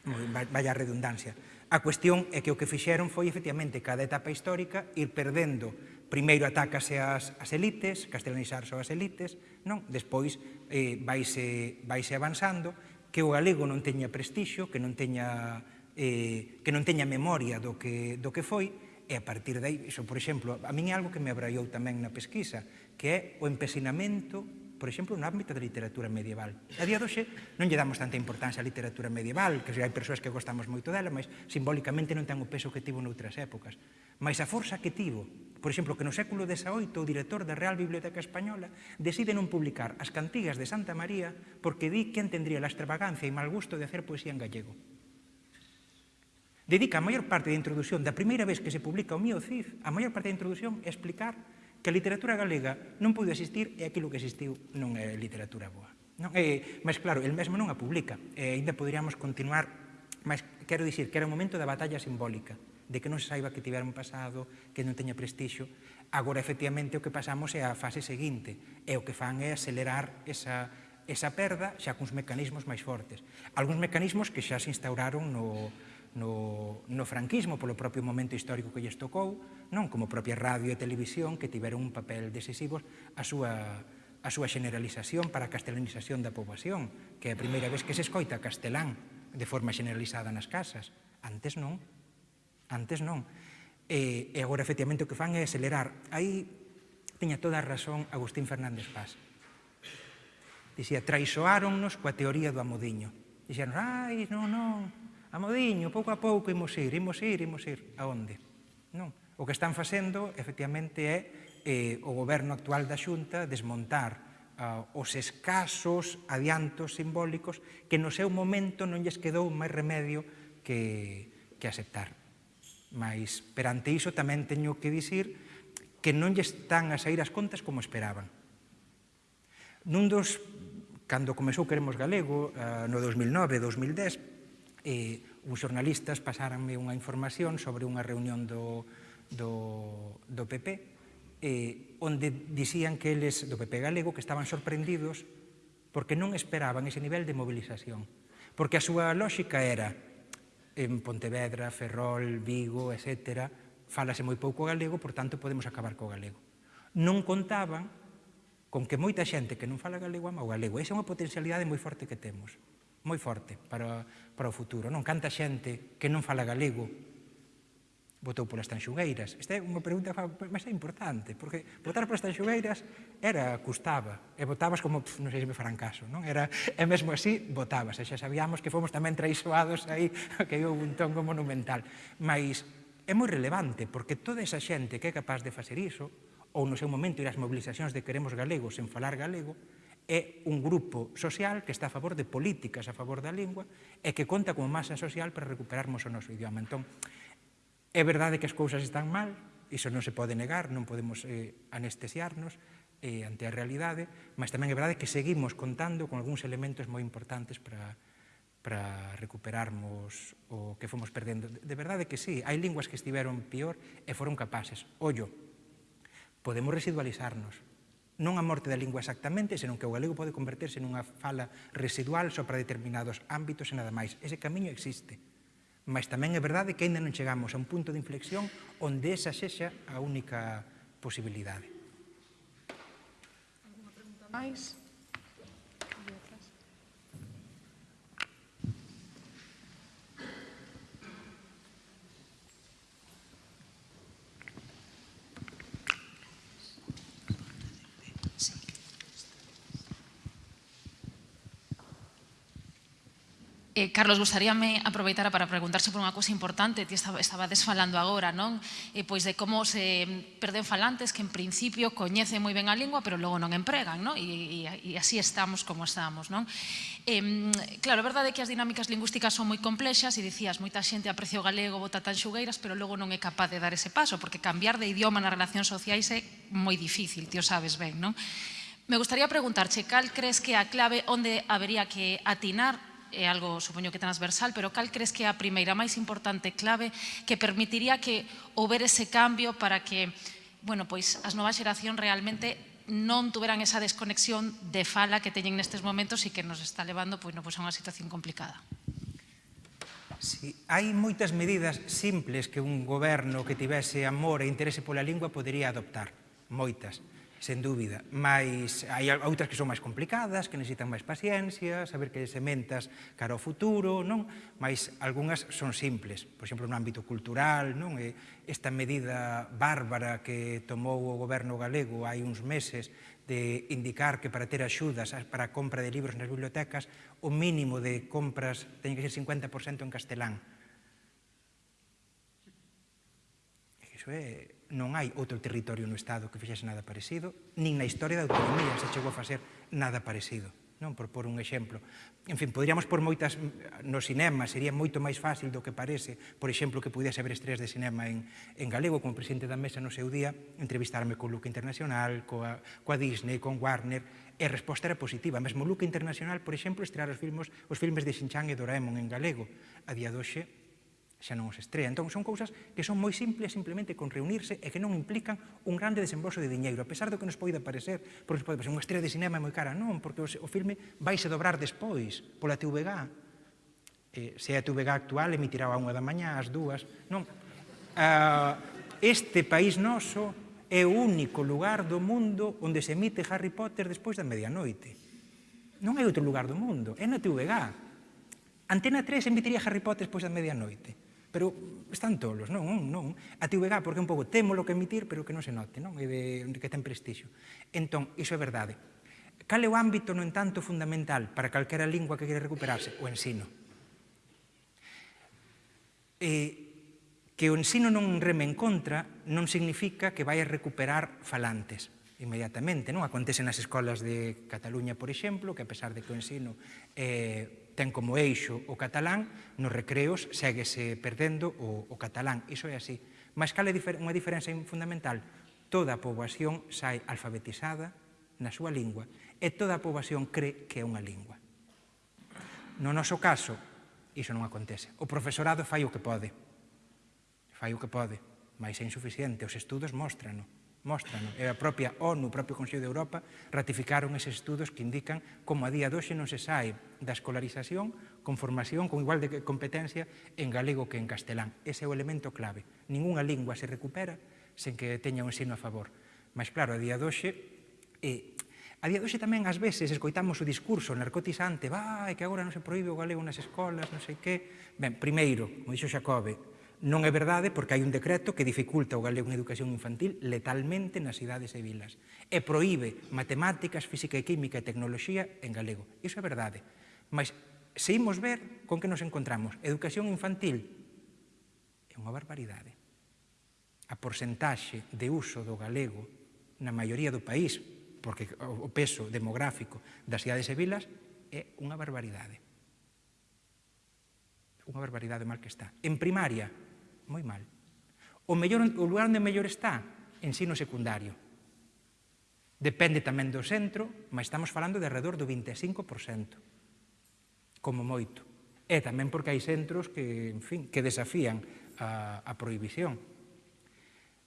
moi, vaya redundancia. A cuestión é que o que fixeron foi, efectivamente, cada etapa histórica ir perdendo primeiro atácase as, as elites, castelanizarse as elites, non? despois eh, vaise, vaise avanzando, que o galego non teña prestixio, que non teña, eh, que non teña memoria do que, do que foi, e a partir dai, iso, por exemplo, a min é algo que me abraiou tamén na pesquisa, que é o empesinamento por exemplo, no ámbito da literatura medieval. A día doxe non lle damos tanta importancia á literatura medieval, que hai persoas que gostamos moito dela, mas simbólicamente non ten o peso que tivo noutras épocas. Mas a forza que tivo Por exemplo, que no século XVIII o director da Real Biblioteca Española decide non publicar as cantigas de Santa María porque di quen tendría a extravagancia e mal gusto de hacer poesía en gallego. Dedica a maior parte da introdución, da primeira vez que se publica o mío CIF, a maior parte da introdución é explicar que a literatura galega non pude existir e aquilo que existiu non é literatura boa. Non? E, mas claro, el mesmo non a publica, e ainda poderíamos continuar, mas quero dicir que era un momento da batalla simbólica de que non se saiba que tiveron pasado, que non teña prestixo. Agora, efectivamente, o que pasamos é a fase seguinte, e o que fan é acelerar esa, esa perda xa cuns mecanismos máis fortes. Alguns mecanismos que xa se instauraron no, no, no franquismo polo propio momento histórico que lles tocou, non como propia radio e televisión que tiveron un papel decisivo a súa, a súa generalización para a castelanización da poboación, que é a primeira vez que se escoita castelán de forma generalizada nas casas. Antes non. Antes non. E, e agora, efectivamente, o que fan é acelerar. Aí teña toda a razón Agustín Fernández Paz. Dicía, traizoáronnos coa teoría do amodiño. Dixeron, ai, non, non, amodiño, pouco a pouco imos ir, imos ir, imos ir. A onde? Non. O que están facendo, efectivamente, é eh, o goberno actual da Xunta desmontar uh, os escasos adiantos simbólicos que no seu momento non lles quedou máis remedio que, que aceptar. Mas perante iso tamén teño que dicir que non lle están a sair as contas como esperaban. Nun dos, cando comezou Queremos Galego, eh, no 2009-2010, eh, uns xornalistas pasaranme unha información sobre unha reunión do, do, do PP, eh, onde dicían que eles, do PP galego, que estaban sorprendidos porque non esperaban ese nivel de movilización. Porque a súa lógica era en Pontevedra, Ferrol, Vigo, etc., falase moi pouco galego, por tanto, podemos acabar co galego. Non contaban con que moita xente que non fala galego ama o galego. Esa é unha potencialidade moi forte que temos, moi forte para, para o futuro. Non canta xente que non fala galego votou polas tanxugueiras. Esta é unha pregunta, mas é importante, porque votar polas tanxugueiras era, custaba, e votabas como, pf, non sei se me farán caso, non? Era, e mesmo así, votabas, e xa sabíamos que fomos tamén traizoados aí, que houve un tongo monumental. Mas é moi relevante, porque toda esa xente que é capaz de facer iso, ou no seu momento ir ás mobilizacións de Queremos Galegos en falar galego, é un grupo social que está a favor de políticas a favor da lingua e que conta como masa social para recuperarmos o noso idioma. Entón, É verdade que as cousas están mal, iso non se pode negar, non podemos eh, anestesiarnos eh, ante a realidade, mas tamén é verdade que seguimos contando con algúns elementos moi importantes para, para recuperarmos o que fomos perdendo. De verdade que sí, hai linguas que estiveron peor e foron capaces. Ollo, podemos residualizarnos. Non a morte da lingua exactamente, senón que o galego pode converterse nunha fala residual só para determinados ámbitos e nada máis. Ese camiño existe. Mas tamén é verdade que ainda non chegamos a un punto de inflexión onde esa sexa a única posibilidade. Alguna pregunta máis? Sí. Eh, Carlos, gustaríame aproveitar para preguntarse por unha cousa importante, ti estaba, estaba desfalando agora, non? Eh, pois de como se perden falantes que en principio coñecen moi ben a lingua, pero logo non empregan, non? E, e, e así estamos como estamos, non? Eh, claro, a verdade é que as dinámicas lingüísticas son moi complexas e dicías, moita xente aprecia o galego, bota tan xugueiras, pero logo non é capaz de dar ese paso, porque cambiar de idioma nas relacións sociais é moi difícil, ti o sabes ben, non? Me gustaría preguntarche, cal crees que a clave onde habería que atinar é algo, supoño que transversal, pero cal crees que é a primeira máis importante clave que permitiría que houber ese cambio para que bueno, pois as novas xeración realmente non tuveran esa desconexión de fala que teñen nestes momentos e que nos está levando pois, no, pois a unha situación complicada. Sí, hai moitas medidas simples que un goberno que tivese amor e interese pola lingua podería adoptar, moitas sen dúbida. Mais hai outras que son máis complicadas, que necesitan máis paciencia, saber que sementas cara ao futuro, non? Mais algunhas son simples, por exemplo, no ámbito cultural, non? E esta medida bárbara que tomou o goberno galego hai uns meses de indicar que para ter axudas para a compra de libros nas bibliotecas o mínimo de compras ten que ser 50% en castelán. Iso é non hai outro territorio no Estado que fixese nada parecido, nin na historia da autonomía se chegou a facer nada parecido. Non por por un exemplo. En fin, poderíamos por moitas no cinema, sería moito máis fácil do que parece, por exemplo, que pudese haber estreas de cinema en, en galego, como presidente da mesa no seu día, entrevistarme co Luca Internacional, coa, coa Disney, con Warner, e a resposta era positiva. Mesmo Luca Internacional, por exemplo, estrear os filmes, os filmes de Xinchang e Doraemon en galego. A día doxe, xa non os estrea. Entón, son cousas que son moi simples simplemente con reunirse e que non implican un grande desembolso de diñeiro, a pesar do que nos poida parecer, porque pode parecer unha estrela de cinema moi cara, non, porque o filme vaise dobrar despois pola TVG, eh, se a TVG actual emitirá a unha da mañá, ás dúas, non. Uh, este país noso é o único lugar do mundo onde se emite Harry Potter despois da medianoite. Non hai outro lugar do mundo, é na TVG. Antena 3 emitiría Harry Potter despois da medianoite pero están tolos, non, non. A TVG, porque un pouco temo lo que emitir, pero que non se note, non? E de, que ten prestixio. Entón, iso é verdade. Cal é o ámbito, no entanto, fundamental para calquera lingua que quere recuperarse? O ensino. E que o ensino non reme en contra non significa que vai a recuperar falantes inmediatamente, non? Acontece nas escolas de Cataluña, por exemplo, que a pesar de que o ensino eh, ten como eixo o catalán, nos recreos seguese perdendo o, o catalán. Iso é así. Mas cal é unha diferenza fundamental? Toda a poboación sai alfabetizada na súa lingua e toda a poboación cree que é unha lingua. No noso caso, iso non acontece. O profesorado fai o que pode. Fai o que pode, mas é insuficiente. Os estudos mostrano. Mostran, e a propia ONU, o propio Consello de Europa, ratificaron eses estudos que indican como a día de hoxe non se sai da escolarización con formación, con igual de competencia en galego que en castelán. Ese é o elemento clave. Ningunha lingua se recupera sen que teña un ensino a favor. Mas claro, a día de hoxe, eh, a día de hoxe tamén ás veces escoitamos o discurso narcotizante, vai, que agora non se proíbe o galego nas escolas, non sei que. Ben, primeiro, como dixo Xacobe, Non é verdade porque hai un decreto que dificulta o galego en educación infantil letalmente nas cidades e vilas e proíbe matemáticas, física e química e tecnoloxía en galego. Iso é verdade. Mas se imos ver con que nos encontramos, educación infantil é unha barbaridade. A porcentaxe de uso do galego na maioría do país, porque o peso demográfico das cidades e vilas é unha barbaridade. Unha barbaridade mal que está. En primaria, moi mal. O, mellor, o lugar onde mellor está, ensino secundario. Depende tamén do centro, mas estamos falando de alrededor do 25%, como moito. E tamén porque hai centros que, en fin, que desafían a, a prohibición.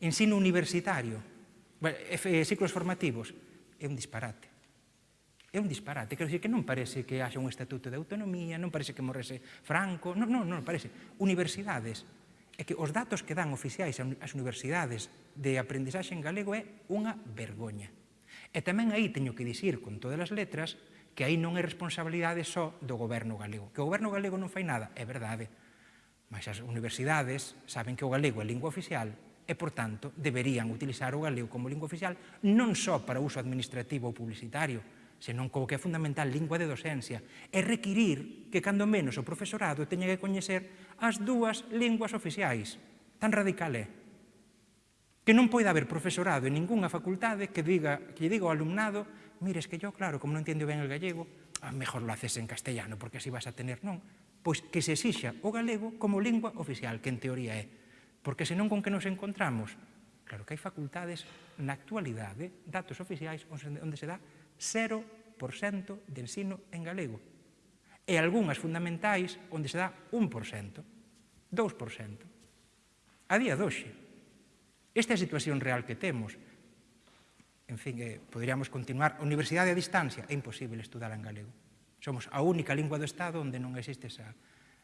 Ensino universitario, ciclos formativos, é un disparate. É un disparate, quero dicir que non parece que haxa un estatuto de autonomía, non parece que morrese Franco, non, non, non parece. Universidades, é que os datos que dan oficiais ás universidades de aprendizaxe en galego é unha vergoña. E tamén aí teño que dicir con todas as letras que aí non é responsabilidade só do goberno galego. Que o goberno galego non fai nada, é verdade. Mas as universidades saben que o galego é lingua oficial e, por tanto, deberían utilizar o galego como lingua oficial non só para uso administrativo ou publicitario, senón co que é fundamental lingua de docencia, é requirir que cando menos o profesorado teña que coñecer as dúas linguas oficiais. Tan radical é. Que non poida haber profesorado en ningunha facultade que diga que diga ao alumnado mires que yo, claro, como non entendo ben el gallego, ah, a mellor lo haces en castellano, porque así vas a tener, non? Pois que se exixa o galego como lingua oficial, que en teoría é. Porque senón con que nos encontramos? Claro que hai facultades na actualidade, datos oficiais, onde se dá 0% de ensino en galego. E algunhas fundamentais onde se dá 1%, 2%. A día doxe. Esta é a situación real que temos. En fin, eh, poderíamos continuar. A universidade a distancia é imposible estudar en galego. Somos a única lingua do Estado onde non existe esa,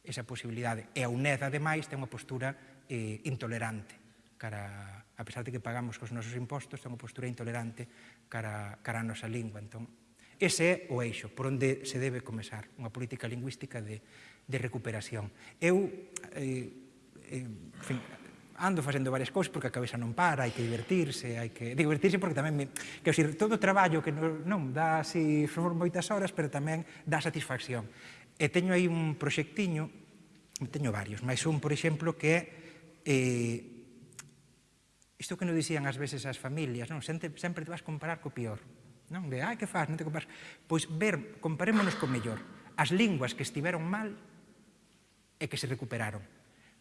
esa posibilidade. E a UNED, ademais, ten unha postura eh, intolerante cara, a pesar de que pagamos os nosos impostos, é unha postura intolerante cara, cara a nosa lingua. Entón, ese é o eixo por onde se debe comezar unha política lingüística de, de recuperación. Eu, eh, eh, en fin, ando facendo varias cousas porque a cabeza non para, hai que divertirse, hai que divertirse porque tamén me, que decir, todo o traballo que non, non dá así son moitas horas, pero tamén dá satisfacción. E teño aí un proxectiño, teño varios, mas un, por exemplo, que é eh, Isto que nos dicían ás veces as familias, non? Sempre, sempre te vas comparar co pior. Non? De, ai, que faz, non te comparas. Pois ver, comparémonos co mellor. As linguas que estiveron mal e que se recuperaron.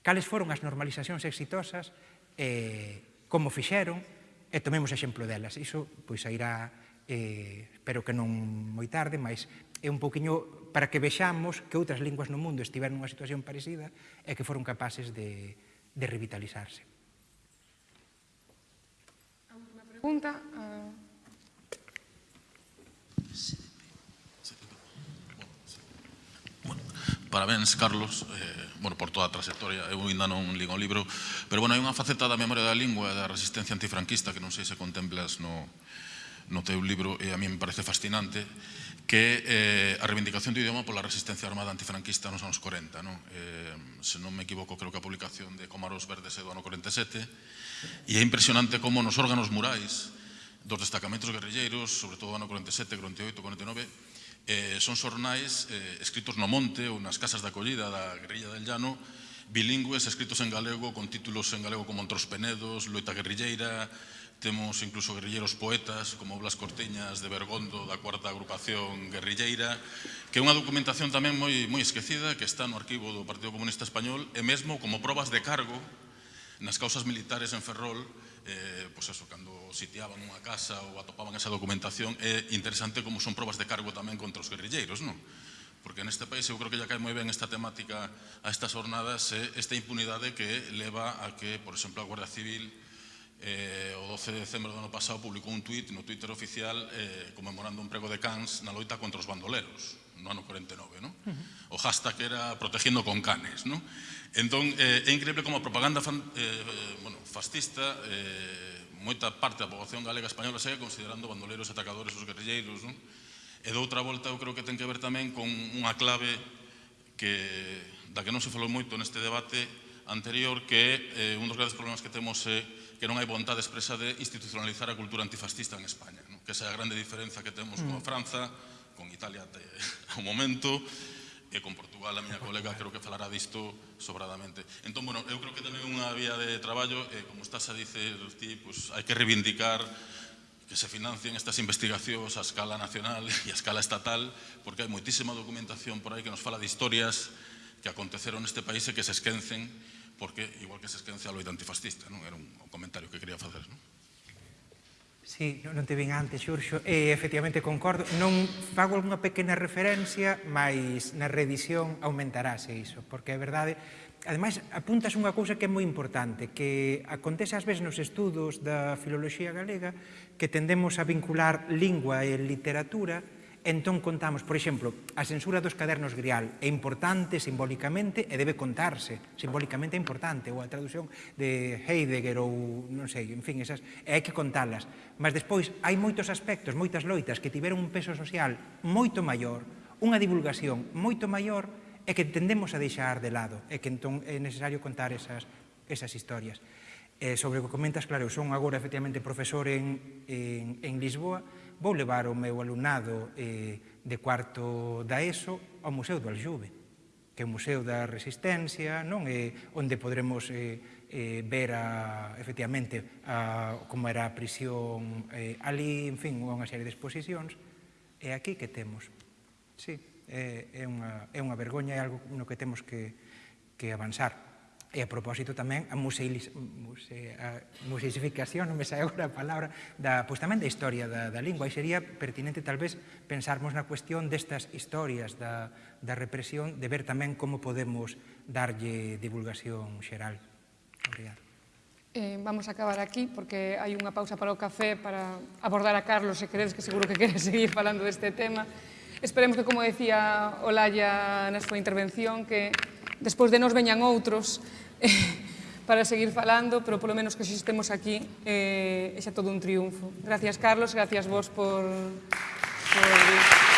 Cales foron as normalizacións exitosas, eh, como fixeron, e tomemos exemplo delas. Iso, pois, irá, eh, espero que non moi tarde, mas é un pouquiño para que vexamos que outras linguas no mundo estiveron nunha situación parecida e que foron capaces de, de revitalizarse. pregunta. Eh. Parabéns, Carlos, eh, bueno, por toda a trayectoria. Eu ainda non ligo o libro, pero bueno, hai unha faceta da memoria da lingua e da resistencia antifranquista que non sei se contemplas no, no teu libro e a mí me parece fascinante que eh, a reivindicación do idioma pola resistencia armada antifranquista nos anos 40. Non? Eh, se non me equivoco, creo que a publicación de Comaros Verdes é do ano 47, e é impresionante como nos órganos murais dos destacamentos guerrilleiros, sobre todo do ano 47, 48, 49, eh, son xornais eh, escritos no monte ou nas casas de acollida da guerrilla del llano, bilingües escritos en galego, con títulos en galego como Entros Penedos, Loita Guerrilleira, Temos incluso guerrilleiros poetas como Blas Cortiñas de Bergondo da cuarta agrupación guerrilleira que é unha documentación tamén moi, moi esquecida que está no arquivo do Partido Comunista Español e mesmo como probas de cargo nas causas militares en Ferrol eh, pois eso, cando sitiaban unha casa ou atopaban esa documentación é interesante como son probas de cargo tamén contra os guerrilleiros non? porque neste país eu creo que ya cae moi ben esta temática a estas jornadas eh, esta impunidade que leva a que, por exemplo, a Guardia Civil eh, o 12 de decembro do ano pasado publicou un tuit no Twitter oficial eh, conmemorando un prego de Cans na loita contra os bandoleros no ano 49, ¿no? Uh -huh. O hashtag era protegiendo con canes, ¿no? Entón, eh, é increíble como a propaganda fan, eh, bueno, fascista eh, moita parte da poboación galega española segue considerando bandoleros atacadores os guerrilleiros, non? E doutra volta eu creo que ten que ver tamén con unha clave que, da que non se falou moito neste debate anterior, que é eh, un dos grandes problemas que temos é eh, que non hai vontade expresa de institucionalizar a cultura antifascista en España, non? que esa é a grande diferenza que temos mm. con Franza, con Italia até ao momento, e con Portugal, a miña colega creo que falará disto sobradamente. Entón, bueno, eu creo que tamén unha vía de traballo, e como estás a dicer ti, pues, hai que reivindicar que se financien estas investigacións a escala nacional e a escala estatal, porque hai moitísima documentación por aí que nos fala de historias que aconteceron neste país e que se esquencen porque igual que se esquencia a loita antifascista, non? Era un, un comentario que quería facer, non? Sí, non te vin antes, Xurxo, e efectivamente concordo. Non fago algunha pequena referencia, mas na revisión aumentarase iso, porque é verdade. Ademais, apuntas unha cousa que é moi importante, que acontece ás veces nos estudos da filoloxía galega que tendemos a vincular lingua e literatura Entón contamos, por exemplo, a censura dos cadernos grial é importante simbólicamente e debe contarse, simbólicamente é importante, ou a traducción de Heidegger ou non sei, en fin, esas, e hai que contalas. Mas despois hai moitos aspectos, moitas loitas que tiveron un peso social moito maior, unha divulgación moito maior e que tendemos a deixar de lado e que entón é necesario contar esas, esas historias. Eh, sobre o que comentas, claro, eu son agora efectivamente profesor en, en, en Lisboa, vou levar o meu alumnado eh, de cuarto da ESO ao Museo do Aljube, que é o Museo da Resistencia, non é onde podremos eh, eh, ver a, efectivamente a, como era a prisión eh, ali, en fin, unha serie de exposicións. E aquí que temos? Sí, é, é, unha, é unha vergoña, é algo no que temos que, que avanzar. E a propósito tamén a museilis, muse, a museificación, non me sai agora a palabra, da, pois tamén da historia da, da lingua. E sería pertinente talvez pensarmos na cuestión destas historias da, da represión, de ver tamén como podemos darlle divulgación xeral. Obrigado. Eh, vamos a acabar aquí porque hai unha pausa para o café para abordar a Carlos, se queredes, que seguro que quere seguir falando deste tema. Esperemos que, como decía Olaya na súa intervención, que despois de nos veñan outros eh, para seguir falando, pero polo menos que xa estemos aquí eh, é xa todo un triunfo. Gracias, Carlos, gracias vos por... por...